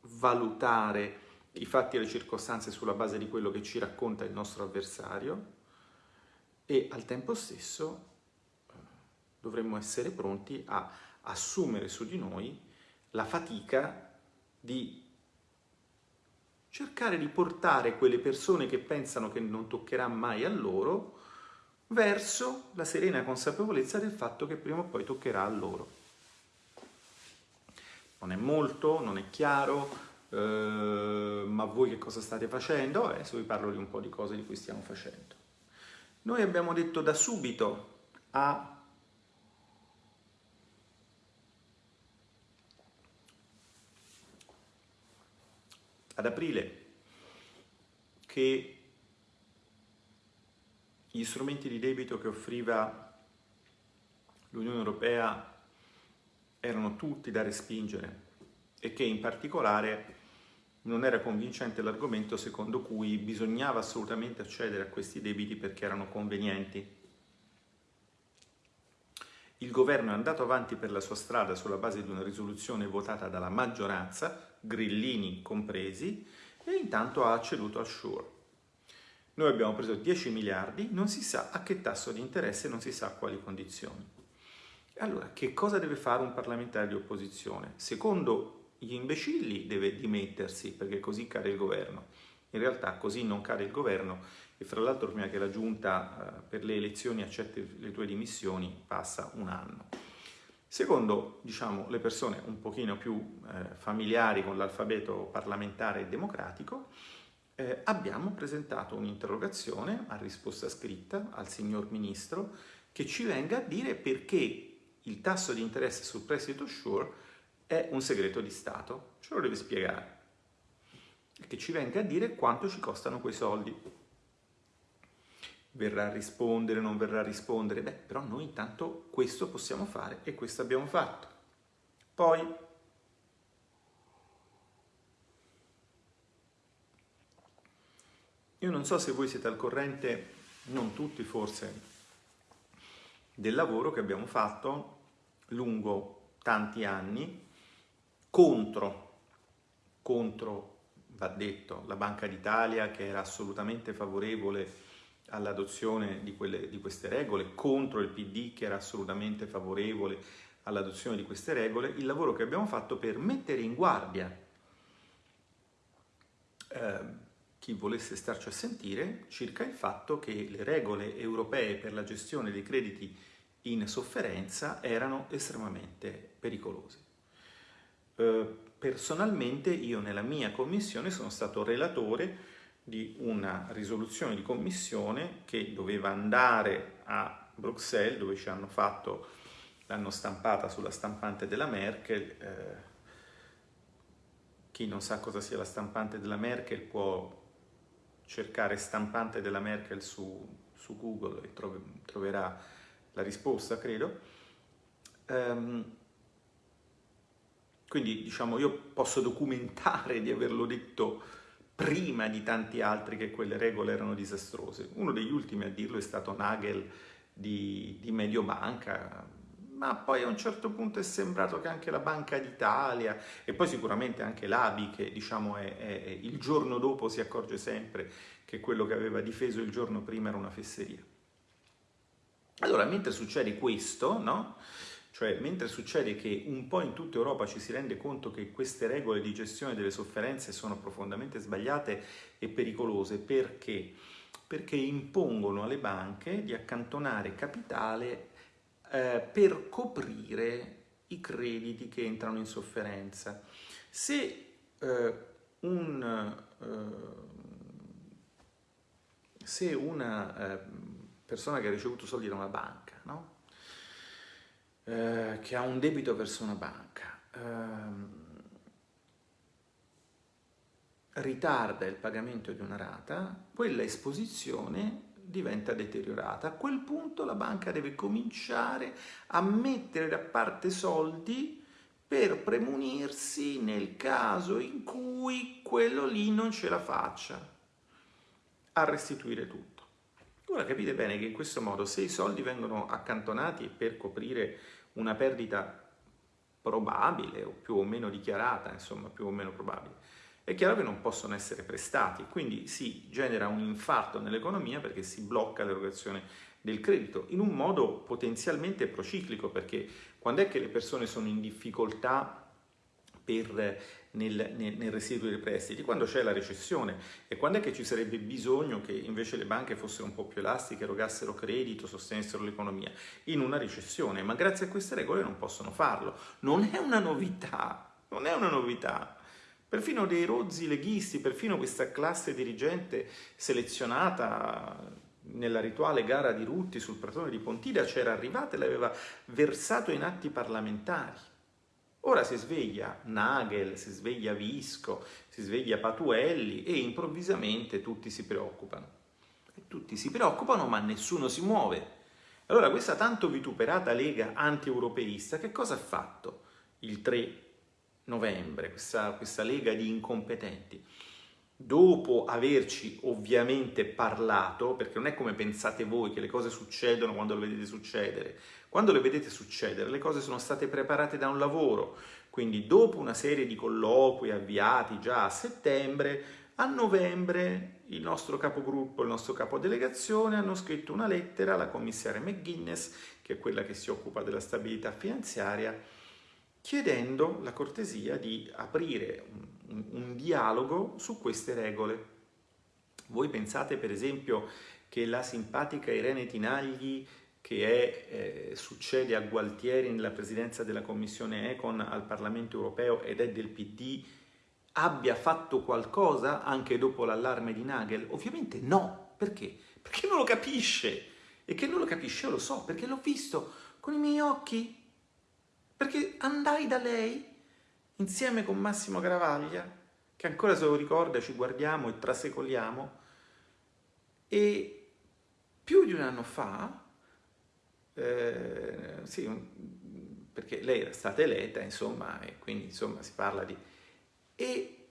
valutare i fatti e le circostanze sulla base di quello che ci racconta il nostro avversario e al tempo stesso eh, dovremmo essere pronti a assumere su di noi la fatica di cercare di portare quelle persone che pensano che non toccherà mai a loro verso la serena consapevolezza del fatto che prima o poi toccherà a loro. Non è molto, non è chiaro, eh, ma voi che cosa state facendo? Adesso vi parlo di un po' di cose di cui stiamo facendo. Noi abbiamo detto da subito a ad aprile che gli strumenti di debito che offriva l'Unione Europea erano tutti da respingere e che in particolare non era convincente l'argomento secondo cui bisognava assolutamente accedere a questi debiti perché erano convenienti. Il governo è andato avanti per la sua strada sulla base di una risoluzione votata dalla maggioranza, grillini compresi, e intanto ha ceduto al Sure. Noi abbiamo preso 10 miliardi, non si sa a che tasso di interesse, non si sa a quali condizioni. Allora, che cosa deve fare un parlamentare di opposizione? Secondo gli imbecilli deve dimettersi perché così cade il governo. In realtà così non cade il governo e fra l'altro prima che la giunta eh, per le elezioni accetti le tue dimissioni passa un anno. Secondo, diciamo, le persone un pochino più eh, familiari con l'alfabeto parlamentare e democratico, eh, abbiamo presentato un'interrogazione a risposta scritta al signor Ministro che ci venga a dire perché il tasso di interesse sul prestito Sure è un segreto di Stato. Ce lo deve spiegare. E che ci venga a dire quanto ci costano quei soldi. Verrà a rispondere, non verrà a rispondere? Beh, però noi intanto questo possiamo fare e questo abbiamo fatto. Poi Io non so se voi siete al corrente, non tutti forse, del lavoro che abbiamo fatto lungo tanti anni contro, contro, va detto, la Banca d'Italia che era assolutamente favorevole all'adozione di, di queste regole, contro il PD che era assolutamente favorevole all'adozione di queste regole, il lavoro che abbiamo fatto per mettere in guardia eh, chi volesse starci a sentire circa il fatto che le regole europee per la gestione dei crediti in sofferenza erano estremamente pericolose. Eh, personalmente io nella mia commissione sono stato relatore di una risoluzione di commissione che doveva andare a Bruxelles dove ci hanno fatto, l'hanno stampata sulla stampante della Merkel. Eh, chi non sa cosa sia la stampante della Merkel può cercare stampante della Merkel su, su Google e trov troverà la risposta, credo. Um, quindi diciamo io posso documentare di averlo detto prima di tanti altri che quelle regole erano disastrose. Uno degli ultimi a dirlo è stato Nagel di, di Mediobanca, ma poi a un certo punto è sembrato che anche la Banca d'Italia e poi sicuramente anche l'ABI che diciamo è, è, il giorno dopo si accorge sempre che quello che aveva difeso il giorno prima era una fesseria. Allora, mentre succede questo, no? Cioè, mentre succede che un po' in tutta Europa ci si rende conto che queste regole di gestione delle sofferenze sono profondamente sbagliate e pericolose, perché? Perché impongono alle banche di accantonare capitale eh, per coprire i crediti che entrano in sofferenza. Se eh, un, eh, se una eh, persona che ha ricevuto soldi da una banca? Eh, che ha un debito verso una banca, ehm, ritarda il pagamento di una rata, quella esposizione diventa deteriorata. A quel punto la banca deve cominciare a mettere da parte soldi per premunirsi nel caso in cui quello lì non ce la faccia a restituire tutto. Ora capite bene che in questo modo se i soldi vengono accantonati per coprire una perdita probabile o più o meno dichiarata, insomma più o meno probabile, è chiaro che non possono essere prestati, quindi si genera un infarto nell'economia perché si blocca l'erogazione del credito in un modo potenzialmente prociclico perché quando è che le persone sono in difficoltà per, nel, nel, nel restituire i prestiti? Quando c'è la recessione e quando è che ci sarebbe bisogno che invece le banche fossero un po' più elastiche, erogassero credito, sostenessero l'economia? In una recessione, ma grazie a queste regole non possono farlo. Non è una novità, non è una novità. Perfino dei rozzi leghisti, perfino questa classe dirigente selezionata nella rituale gara di Rutti sul pratone di Pontida c'era arrivata e l'aveva versato in atti parlamentari. Ora si sveglia Nagel, si sveglia Visco, si sveglia Patuelli e improvvisamente tutti si preoccupano. E tutti si preoccupano ma nessuno si muove. Allora questa tanto vituperata lega anti-europeista che cosa ha fatto il 3 novembre, questa, questa lega di incompetenti? Dopo averci ovviamente parlato, perché non è come pensate voi che le cose succedono quando le vedete succedere, quando le vedete succedere le cose sono state preparate da un lavoro, quindi dopo una serie di colloqui avviati già a settembre, a novembre il nostro capogruppo, il nostro capodelegazione hanno scritto una lettera alla commissaria McGuinness, che è quella che si occupa della stabilità finanziaria, chiedendo la cortesia di aprire un, un, dialogo su queste regole. Voi pensate per esempio che la simpatica Irene Tinagli che è, eh, succede a Gualtieri nella presidenza della Commissione Econ al Parlamento Europeo ed è del PD, abbia fatto qualcosa anche dopo l'allarme di Nagel? Ovviamente no. Perché? Perché non lo capisce. E che non lo capisce io lo so, perché l'ho visto con i miei occhi perché andai da lei insieme con Massimo Gravaglia, che ancora se lo ricorda ci guardiamo e trasecoliamo, e più di un anno fa, eh, sì, perché lei era stata eletta, insomma, e quindi insomma si parla di... E,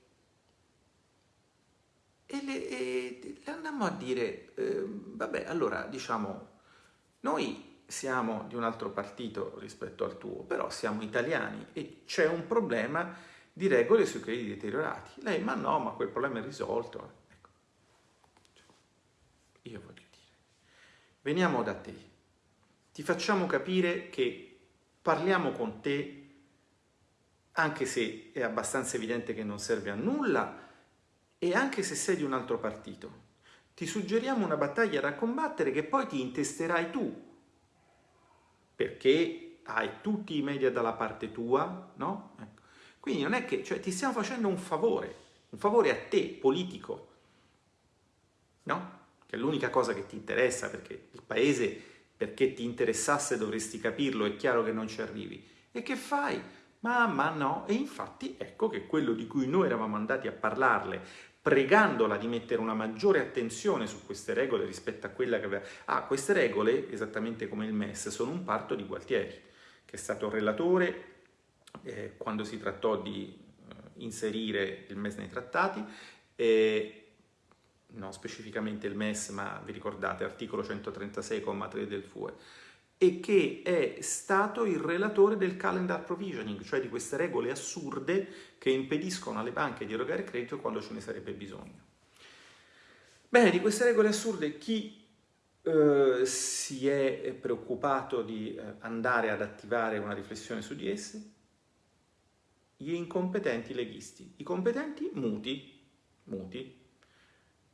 e, le, e le andammo a dire, eh, vabbè, allora diciamo, noi siamo di un altro partito rispetto al tuo, però siamo italiani e c'è un problema di regole sui crediti deteriorati. Lei, ma no, ma quel problema è risolto. Ecco. Cioè, io voglio dire, veniamo da te, ti facciamo capire che parliamo con te, anche se è abbastanza evidente che non serve a nulla, e anche se sei di un altro partito. Ti suggeriamo una battaglia da combattere che poi ti intesterai tu, perché hai tutti i media dalla parte tua, no? Quindi non è che, cioè ti stiamo facendo un favore, un favore a te, politico, no? Che è l'unica cosa che ti interessa, perché il paese, perché ti interessasse dovresti capirlo, è chiaro che non ci arrivi. E che fai? Ma, ma no, e infatti ecco che quello di cui noi eravamo andati a parlarle pregandola di mettere una maggiore attenzione su queste regole rispetto a quella che aveva... Ah, queste regole, esattamente come il MES, sono un parto di Gualtieri, che è stato relatore eh, quando si trattò di eh, inserire il MES nei trattati, eh, non specificamente il MES, ma vi ricordate, articolo 136,3 del FUE, e che è stato il relatore del calendar provisioning, cioè di queste regole assurde che impediscono alle banche di erogare credito quando ce ne sarebbe bisogno. Bene, di queste regole assurde chi eh, si è preoccupato di eh, andare ad attivare una riflessione su di esse? Gli incompetenti leghisti, i competenti muti, muti,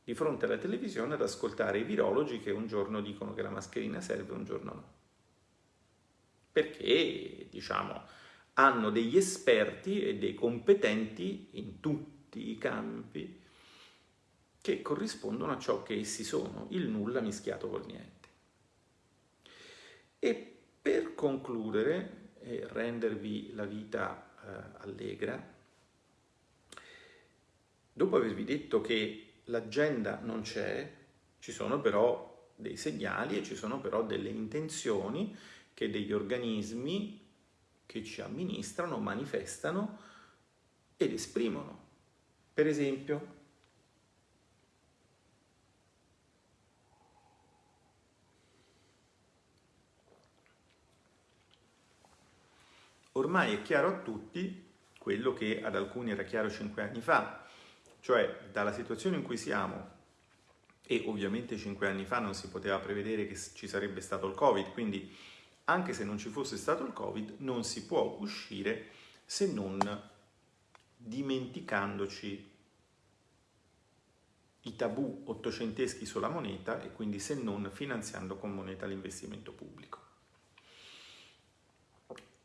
di fronte alla televisione ad ascoltare i virologi che un giorno dicono che la mascherina serve, un giorno no perché diciamo, hanno degli esperti e dei competenti in tutti i campi che corrispondono a ciò che essi sono, il nulla mischiato col niente. E per concludere e rendervi la vita eh, allegra, dopo avervi detto che l'agenda non c'è, ci sono però dei segnali e ci sono però delle intenzioni che degli organismi che ci amministrano, manifestano ed esprimono. Per esempio, ormai è chiaro a tutti quello che ad alcuni era chiaro cinque anni fa, cioè dalla situazione in cui siamo, e ovviamente cinque anni fa non si poteva prevedere che ci sarebbe stato il Covid, quindi anche se non ci fosse stato il Covid non si può uscire se non dimenticandoci i tabù ottocenteschi sulla moneta e quindi se non finanziando con moneta l'investimento pubblico.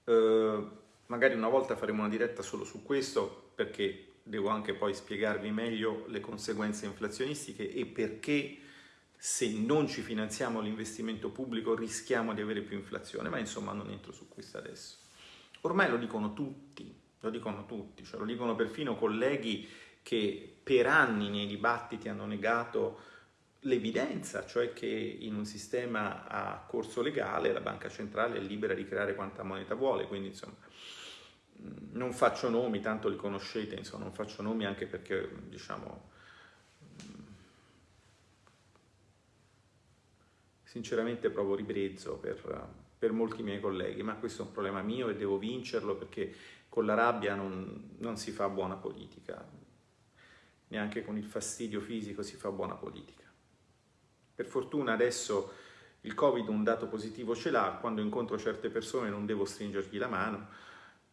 Eh, magari una volta faremo una diretta solo su questo perché devo anche poi spiegarvi meglio le conseguenze inflazionistiche e perché se non ci finanziamo l'investimento pubblico rischiamo di avere più inflazione, ma insomma non entro su questo adesso. Ormai lo dicono tutti, lo dicono tutti, cioè lo dicono perfino colleghi che per anni nei dibattiti hanno negato l'evidenza, cioè che in un sistema a corso legale la banca centrale è libera di creare quanta moneta vuole, quindi insomma non faccio nomi, tanto li conoscete, insomma, non faccio nomi anche perché, diciamo, sinceramente provo ribrezzo per, per, molti miei colleghi, ma questo è un problema mio e devo vincerlo perché con la rabbia non, non si fa buona politica, neanche con il fastidio fisico si fa buona politica. Per fortuna adesso il Covid un dato positivo ce l'ha, quando incontro certe persone non devo stringergli la mano,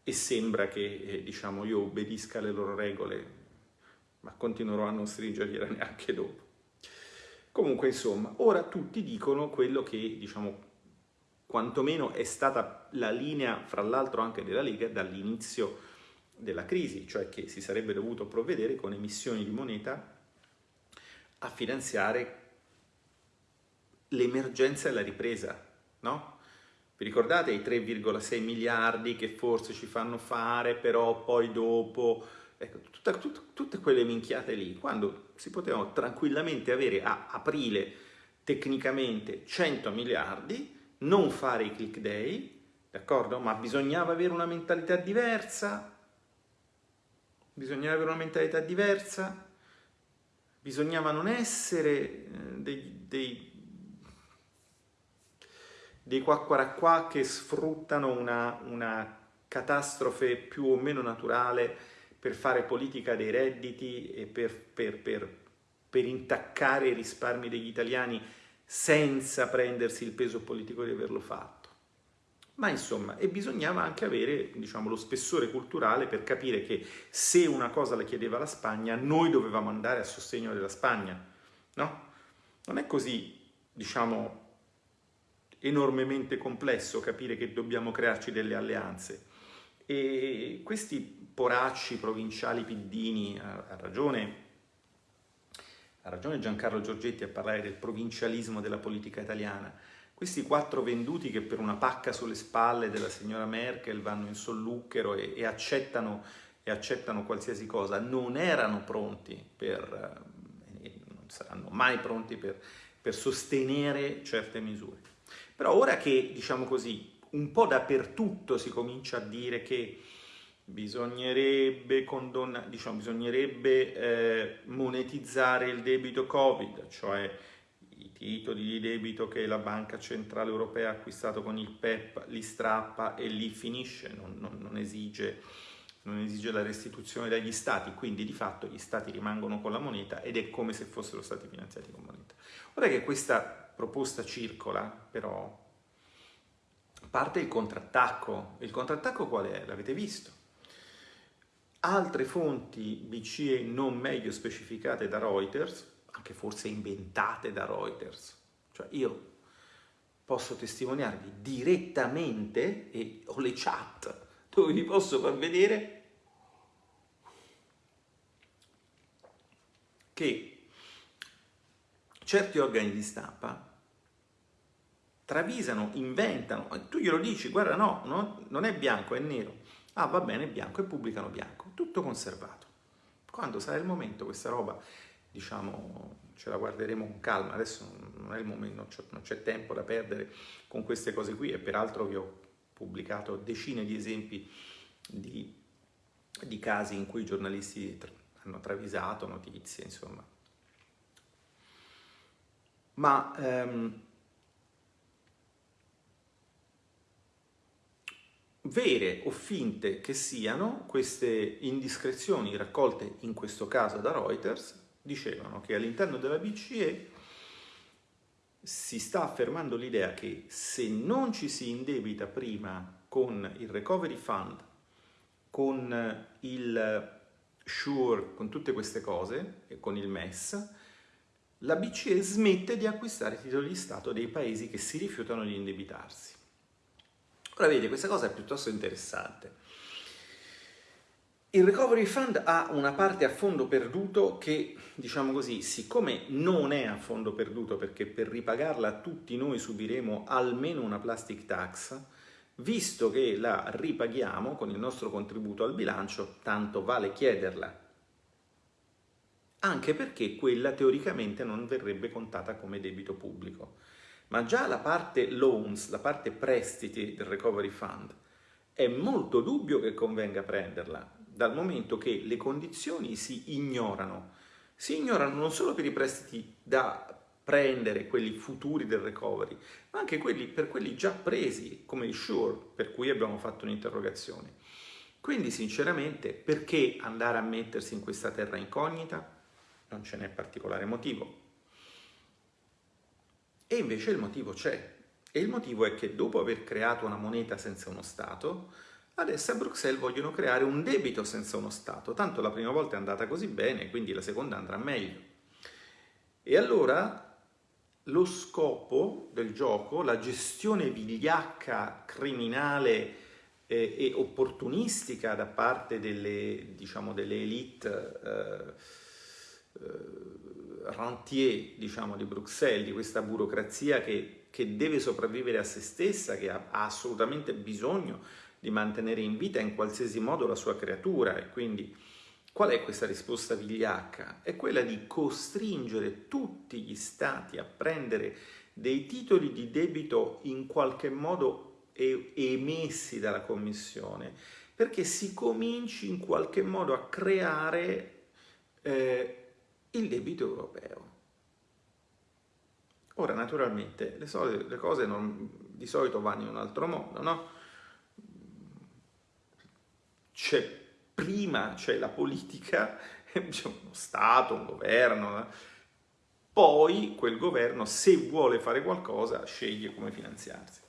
e sembra che eh, diciamo, io obbedisca alle loro regole, ma continuerò a non stringergliela neanche dopo. Comunque, insomma, ora tutti dicono quello che, diciamo, quantomeno è stata la linea, fra l'altro anche della Lega, dall'inizio della crisi, cioè che si sarebbe dovuto provvedere con emissioni di moneta a finanziare l'emergenza e la ripresa, no? Vi ricordate i 3,6 miliardi che forse ci fanno fare, però poi dopo... Ecco, tutta, tutta, tutte quelle minchiate lì, quando si potevano tranquillamente avere a aprile tecnicamente 100 miliardi, non fare i click day, d'accordo? Ma bisognava avere una mentalità diversa, bisognava avere una mentalità diversa, bisognava non essere eh, dei, dei dei quacquaracquà che sfruttano una, una catastrofe più o meno naturale per fare politica dei redditi e per, per, per, per, intaccare i risparmi degli italiani senza prendersi il peso politico di averlo fatto. Ma insomma, e bisognava anche avere diciamo, lo spessore culturale per capire che se una cosa la chiedeva la Spagna, noi dovevamo andare a sostegno della Spagna, no? Non è così, diciamo, enormemente complesso capire che dobbiamo crearci delle alleanze. E questi poracci provinciali piddini, ha, ragione ha ragione Giancarlo Giorgetti a parlare del provincialismo della politica italiana. Questi quattro venduti che per una pacca sulle spalle della signora Merkel vanno in solluchero e, e, accettano, e accettano, qualsiasi cosa, non erano pronti per, eh, non saranno mai pronti per, per sostenere certe misure. Però ora che, diciamo così, un po' dappertutto si comincia a dire che bisognerebbe, condonna, diciamo, bisognerebbe eh, monetizzare il debito Covid, cioè i titoli di debito che la Banca Centrale Europea ha acquistato con il PEP li strappa e lì finisce, non, non, non, esige, non esige la restituzione dagli stati, quindi di fatto gli stati rimangono con la moneta ed è come se fossero stati finanziati con moneta. Ora che questa proposta circola, però, parte il contrattacco. Il contrattacco qual è? L'avete visto. Altre fonti BCE non meglio specificate da Reuters, anche forse inventate da Reuters, cioè io posso testimoniarvi direttamente e ho le chat dove vi posso far vedere che certi organi di stampa travisano, inventano, tu glielo dici, guarda no, no, non è bianco, è nero, ah va bene, è bianco e pubblicano bianco, tutto conservato. Quando sarà il momento questa roba, diciamo, ce la guarderemo con calma, adesso non è il momento, non c'è tempo da perdere con queste cose qui e peraltro vi ho pubblicato decine di esempi di, di casi in cui i giornalisti hanno travisato notizie, insomma. Ma ehm, vere o finte che siano, queste indiscrezioni raccolte in questo caso da Reuters dicevano che all'interno della BCE si sta affermando l'idea che se non ci si indebita prima con il Recovery Fund, con il SURE, con tutte queste cose, e con il MES, la BCE smette di acquistare titoli di Stato dei paesi che si rifiutano di indebitarsi. Ora vedete, questa cosa è piuttosto interessante. Il Recovery Fund ha una parte a fondo perduto che, diciamo così, siccome non è a fondo perduto perché per ripagarla tutti noi subiremo almeno una plastic tax, visto che la ripaghiamo con il nostro contributo al bilancio, tanto vale chiederla. Anche perché quella teoricamente non verrebbe contata come debito pubblico ma già la parte loans, la parte prestiti del recovery fund, è molto dubbio che convenga prenderla, dal momento che le condizioni si ignorano. Si ignorano non solo per i prestiti da prendere, quelli futuri del recovery, ma anche quelli, per quelli già presi, come il SURE, per cui abbiamo fatto un'interrogazione. Quindi, sinceramente, perché andare a mettersi in questa terra incognita? Non ce n'è particolare motivo. E invece il motivo c'è. E il motivo è che dopo aver creato una moneta senza uno Stato, adesso a Bruxelles vogliono creare un debito senza uno Stato. Tanto la prima volta è andata così bene, quindi la seconda andrà meglio. E allora lo scopo del gioco, la gestione vigliacca, criminale eh, e opportunistica da parte delle, diciamo, delle elite eh, eh, rentier diciamo, di Bruxelles, di questa burocrazia che, che, deve sopravvivere a se stessa, che ha, ha, assolutamente bisogno di mantenere in vita in qualsiasi modo la sua creatura e quindi qual è questa risposta vigliacca? È quella di costringere tutti gli stati a prendere dei titoli di debito in qualche modo emessi dalla Commissione perché si cominci in qualche modo a creare eh, il debito europeo. Ora, naturalmente, le, solite, le cose non, di solito vanno in un altro modo, no? C'è prima c'è la politica, c'è uno Stato, un governo, poi quel governo, se vuole fare qualcosa, sceglie come finanziarsi.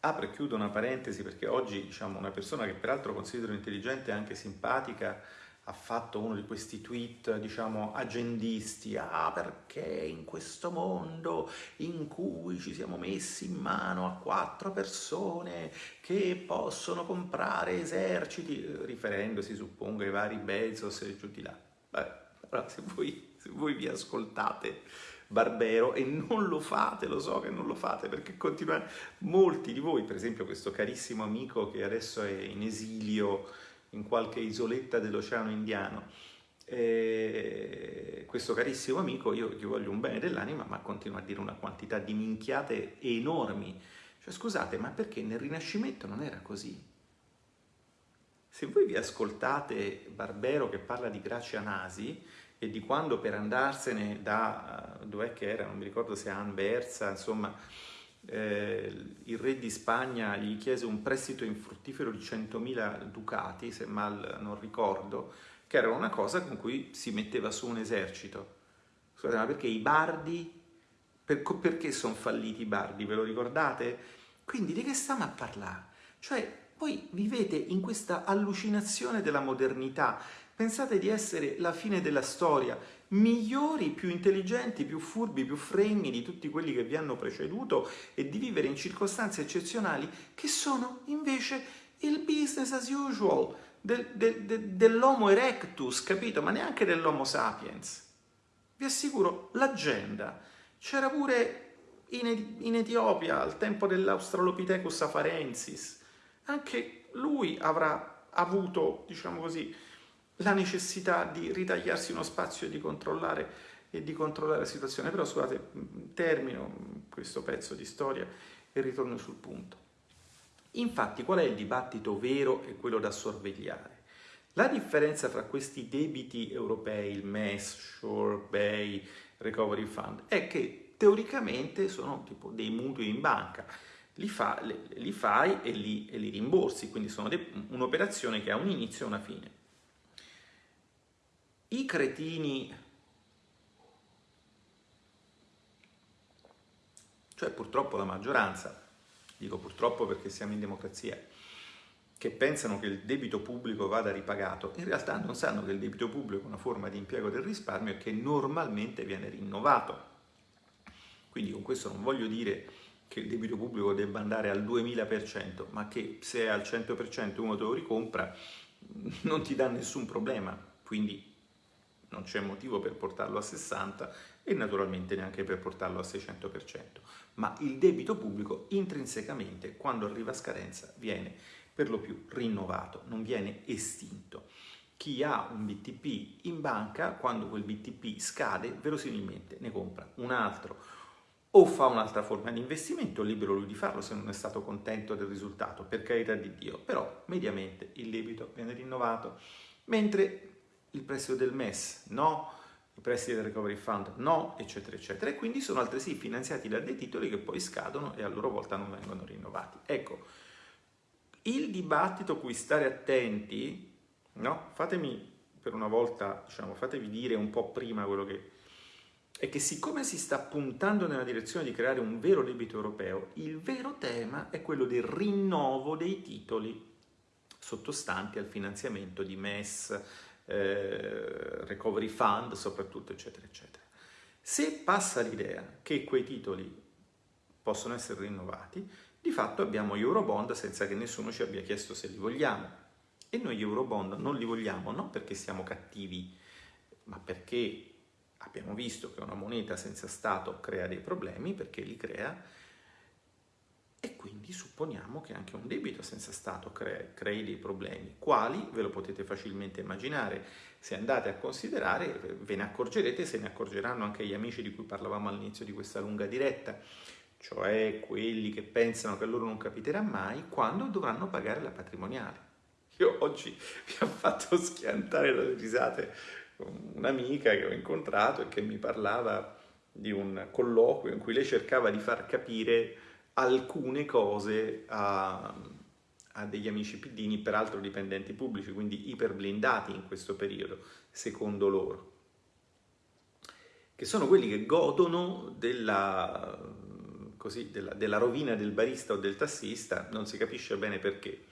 Apro e chiudo una parentesi perché oggi diciamo, una persona che peraltro considero intelligente e anche simpatica ha fatto uno di questi tweet, diciamo, agendisti, ah perché in questo mondo in cui ci siamo messi in mano a quattro persone che possono comprare eserciti, riferendosi, suppongo, ai vari Bezos e giù di là. Beh, allora, se voi, se voi vi ascoltate Barbero e non lo fate, lo so che non lo fate perché continuano molti di voi, per esempio questo carissimo amico che adesso è in esilio in qualche isoletta dell'Oceano Indiano. E questo carissimo amico, io gli voglio un bene dell'anima, ma continua a dire una quantità di minchiate enormi. Cioè, scusate, ma perché nel Rinascimento non era così? Se voi vi ascoltate Barbero che parla di Grazia Nasi e di quando per andarsene da, dov'è che era, non mi ricordo se Anversa, insomma, eh, il re di Spagna gli chiese un prestito infruttifero di 100.000 ducati, se mal non ricordo, che era una cosa con cui si metteva su un esercito. Scusate, ma perché i bardi, per, perché sono falliti i bardi, ve lo ricordate? Quindi di che stiamo a parlare? Cioè, voi vivete in questa allucinazione della modernità, pensate di essere la fine della storia, migliori, più intelligenti, più furbi, più fregni di tutti quelli che vi hanno preceduto e di vivere in circostanze eccezionali che sono invece il business as usual del, del, del, dell'Homo erectus, capito? Ma neanche dell'Homo sapiens. Vi assicuro, l'agenda c'era pure in, in Etiopia al tempo dell'Australopithecus afarensis. Anche lui avrà avuto, diciamo così, la necessità di ritagliarsi uno spazio e di controllare e di controllare la situazione. Però scusate, termino questo pezzo di storia e ritorno sul punto. Infatti, qual è il dibattito vero e quello da sorvegliare? La differenza tra questi debiti europei, il MES, Shore, Bay, Recovery Fund, è che teoricamente sono tipo dei mutui in banca. li, fa, li fai e li, e li, rimborsi, quindi sono un'operazione che ha un inizio e una fine. I cretini, cioè purtroppo la maggioranza, dico purtroppo perché siamo in democrazia, che pensano che il debito pubblico vada ripagato, in realtà non sanno che il debito pubblico è una forma di impiego del risparmio e che normalmente viene rinnovato. Quindi con questo non voglio dire che il debito pubblico debba andare al 2000%, ma che se è al 100% uno te lo ricompra non ti dà nessun problema, quindi non c'è motivo per portarlo a 60 e naturalmente neanche per portarlo a 600%, ma il debito pubblico intrinsecamente quando arriva a scadenza viene per lo più rinnovato, non viene estinto. Chi ha un BTP in banca, quando quel BTP scade, verosimilmente ne compra un altro o fa un'altra forma di investimento, libero lui di farlo se non è stato contento del risultato, per carità di Dio, però mediamente il debito viene rinnovato, mentre il prestito del MES no, i prestiti del Recovery Fund no, eccetera, eccetera, e quindi sono altresì finanziati da dei titoli che poi scadono e a loro volta non vengono rinnovati. Ecco, il dibattito a cui stare attenti, no? Fatemi per una volta, diciamo, fatevi dire un po' prima quello che è che siccome si sta puntando nella direzione di creare un vero debito europeo, il vero tema è quello del rinnovo dei titoli sottostanti al finanziamento di MES, eh, Recovery Fund soprattutto, eccetera, eccetera. Se passa l'idea che quei titoli possono essere rinnovati, di fatto abbiamo Eurobond senza che nessuno ci abbia chiesto se li vogliamo. E noi Eurobond non li vogliamo non perché siamo cattivi, ma perché abbiamo visto che una moneta senza Stato crea dei problemi, perché li crea, e quindi supponiamo che anche un debito senza Stato crea, crei dei problemi. Quali? Ve lo potete facilmente immaginare. Se andate a considerare, ve ne accorgerete, se ne accorgeranno anche gli amici di cui parlavamo all'inizio di questa lunga diretta, cioè quelli che pensano che a loro non capiterà mai, quando dovranno pagare la patrimoniale. Io oggi mi ha fatto schiantare dalle risate un'amica che ho incontrato e che mi parlava di un colloquio in cui lei cercava di far capire alcune cose a, a degli amici piddini, peraltro dipendenti pubblici, quindi iperblindati in questo periodo, secondo loro, che sono quelli che godono della, così, della, della rovina del barista o del tassista, non si capisce bene perché.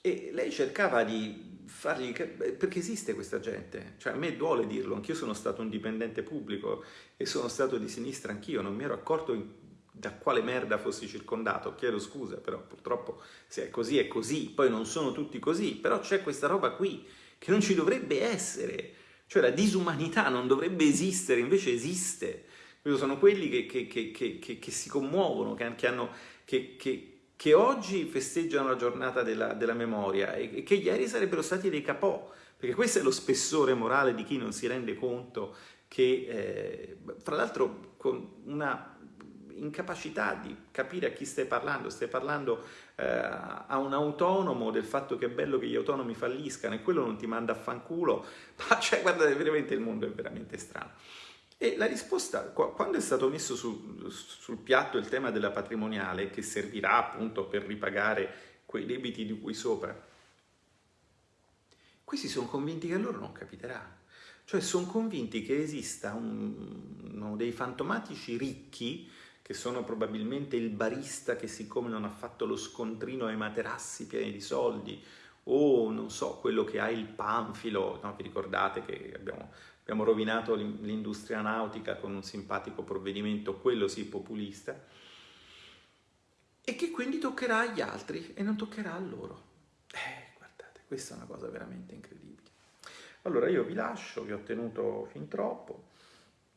E lei cercava di fargli... perché esiste questa gente, cioè a me duole dirlo, anch'io sono stato un dipendente pubblico e sono stato di sinistra anch'io, non mi ero accorto da quale merda fossi circondato, chiedo scusa, però purtroppo se è così è così, poi non sono tutti così, però c'è questa roba qui che non ci dovrebbe essere, cioè la disumanità non dovrebbe esistere, invece esiste. Sono quelli che, che, che, che si commuovono, che, hanno, che, oggi festeggiano la giornata della, della memoria e che ieri sarebbero stati dei capò, perché questo è lo spessore morale di chi non si rende conto che, eh, fra l'altro, con una incapacità di capire a chi stai parlando, stai parlando eh, a un autonomo del fatto che è bello che gli autonomi falliscano e quello non ti manda a fanculo, ma cioè guardate veramente il mondo è veramente strano. E la risposta, quando è stato messo su, sul piatto il tema della patrimoniale, che servirà appunto per ripagare quei debiti di cui sopra, questi sono convinti che a loro non capiterà. Cioè sono convinti che esista un, dei fantomatici ricchi che sono probabilmente il barista che siccome non ha fatto lo scontrino ai materassi pieni di soldi o non so, quello che ha il panfilo, no? vi ricordate che abbiamo, abbiamo rovinato l'industria nautica con un simpatico provvedimento, quello sì populista, e che quindi toccherà agli altri e non toccherà a loro. Eh, guardate, questa è una cosa veramente incredibile. Allora io vi lascio, vi ho tenuto fin troppo,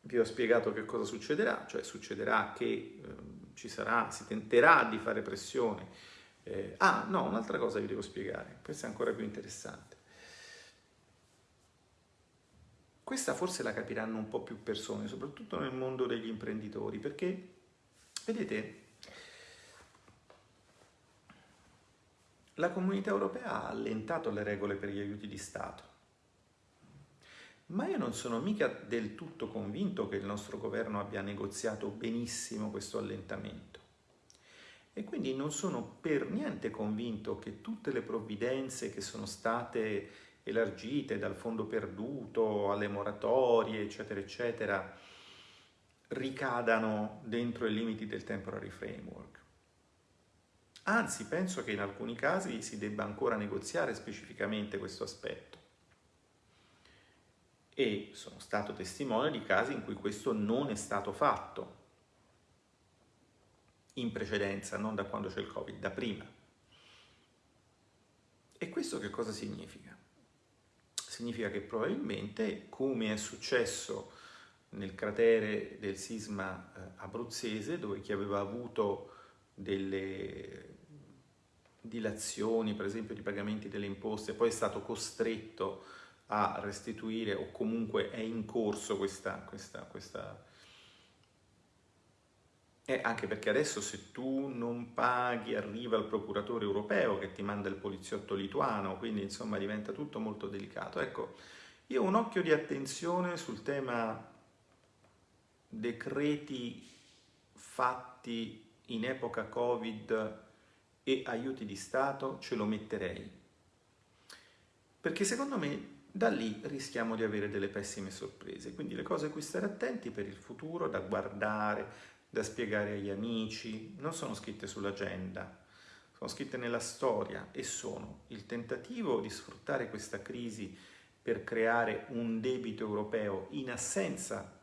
vi ho spiegato che cosa succederà, cioè succederà che eh, ci sarà, si tenterà di fare pressione. Eh, ah, no, un'altra cosa vi devo spiegare, questa è ancora più interessante. Questa forse la capiranno un po' più persone, soprattutto nel mondo degli imprenditori, perché, vedete, la comunità europea ha allentato le regole per gli aiuti di Stato ma io non sono mica del tutto convinto che il nostro governo abbia negoziato benissimo questo allentamento. E quindi non sono per niente convinto che tutte le provvidenze che sono state elargite dal fondo perduto alle moratorie, eccetera, eccetera, ricadano dentro i limiti del temporary framework. Anzi, penso che in alcuni casi si debba ancora negoziare specificamente questo aspetto. E sono stato testimone di casi in cui questo non è stato fatto in precedenza, non da quando c'è il Covid, da prima. E questo che cosa significa? Significa che probabilmente, come è successo nel cratere del sisma eh, abruzzese, dove chi aveva avuto delle dilazioni, per esempio, di pagamenti delle imposte, poi è stato costretto a restituire o comunque è in corso questa, questa, questa eh, anche perché adesso se tu non paghi arriva il procuratore europeo che ti manda il poliziotto lituano, quindi insomma diventa tutto molto delicato. Ecco, io ho un occhio di attenzione sul tema decreti fatti in epoca Covid e aiuti di Stato ce lo metterei. Perché secondo me da lì rischiamo di avere delle pessime sorprese. Quindi le cose a cui stare attenti per il futuro, da guardare, da spiegare agli amici, non sono scritte sull'agenda, sono scritte nella storia e sono il tentativo di sfruttare questa crisi per creare un debito europeo in assenza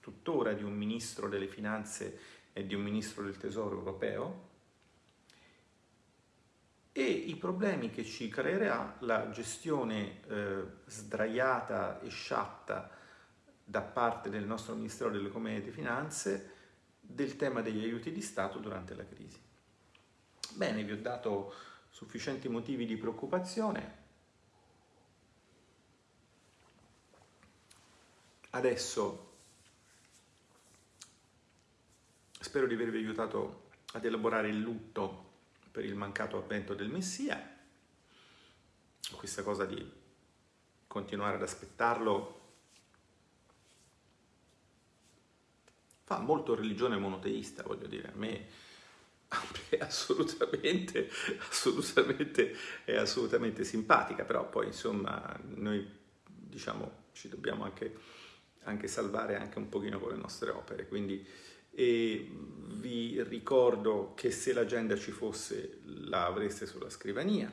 tuttora di un ministro delle finanze e di un ministro del tesoro europeo, e i problemi che ci creerà la gestione eh, sdraiata e sciatta da parte del nostro Ministero dell'Economia e delle Finanze del tema degli aiuti di Stato durante la crisi. Bene, vi ho dato sufficienti motivi di preoccupazione. Adesso spero di avervi aiutato ad elaborare il lutto per il mancato avvento del Messia. Questa cosa di continuare ad aspettarlo fa molto religione monoteista, voglio dire, a me assolutamente, assolutamente, è assolutamente simpatica, però poi insomma noi diciamo ci dobbiamo anche, anche salvare anche un pochino con le nostre opere, quindi e vi ricordo che se l'agenda ci fosse la avreste sulla scrivania,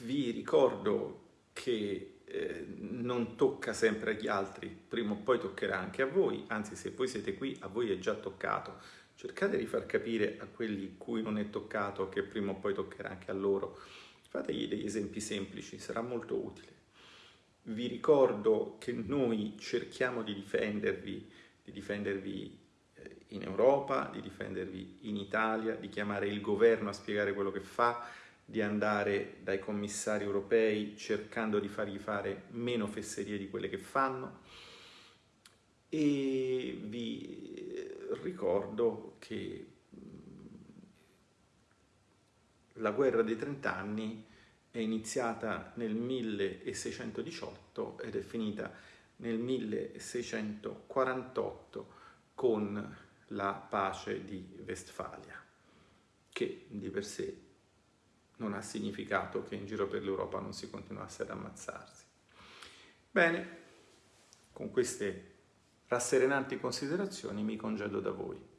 vi ricordo che eh, non tocca sempre agli altri, prima o poi toccherà anche a voi, anzi se voi siete qui a voi è già toccato, cercate di far capire a quelli cui non è toccato che prima o poi toccherà anche a loro, fategli degli esempi semplici, sarà molto utile. Vi ricordo che noi cerchiamo di difendervi, di difendervi in Europa, di difendervi in Italia, di chiamare il governo a spiegare quello che fa, di andare dai commissari europei cercando di fargli fare meno fesserie di quelle che fanno. E vi ricordo che la guerra dei trent'anni è iniziata nel 1618 ed è finita nel 1648 con la pace di Westfalia, che di per sé non ha significato che in giro per l'Europa non si continuasse ad ammazzarsi. Bene, con queste rasserenanti considerazioni mi congedo da voi.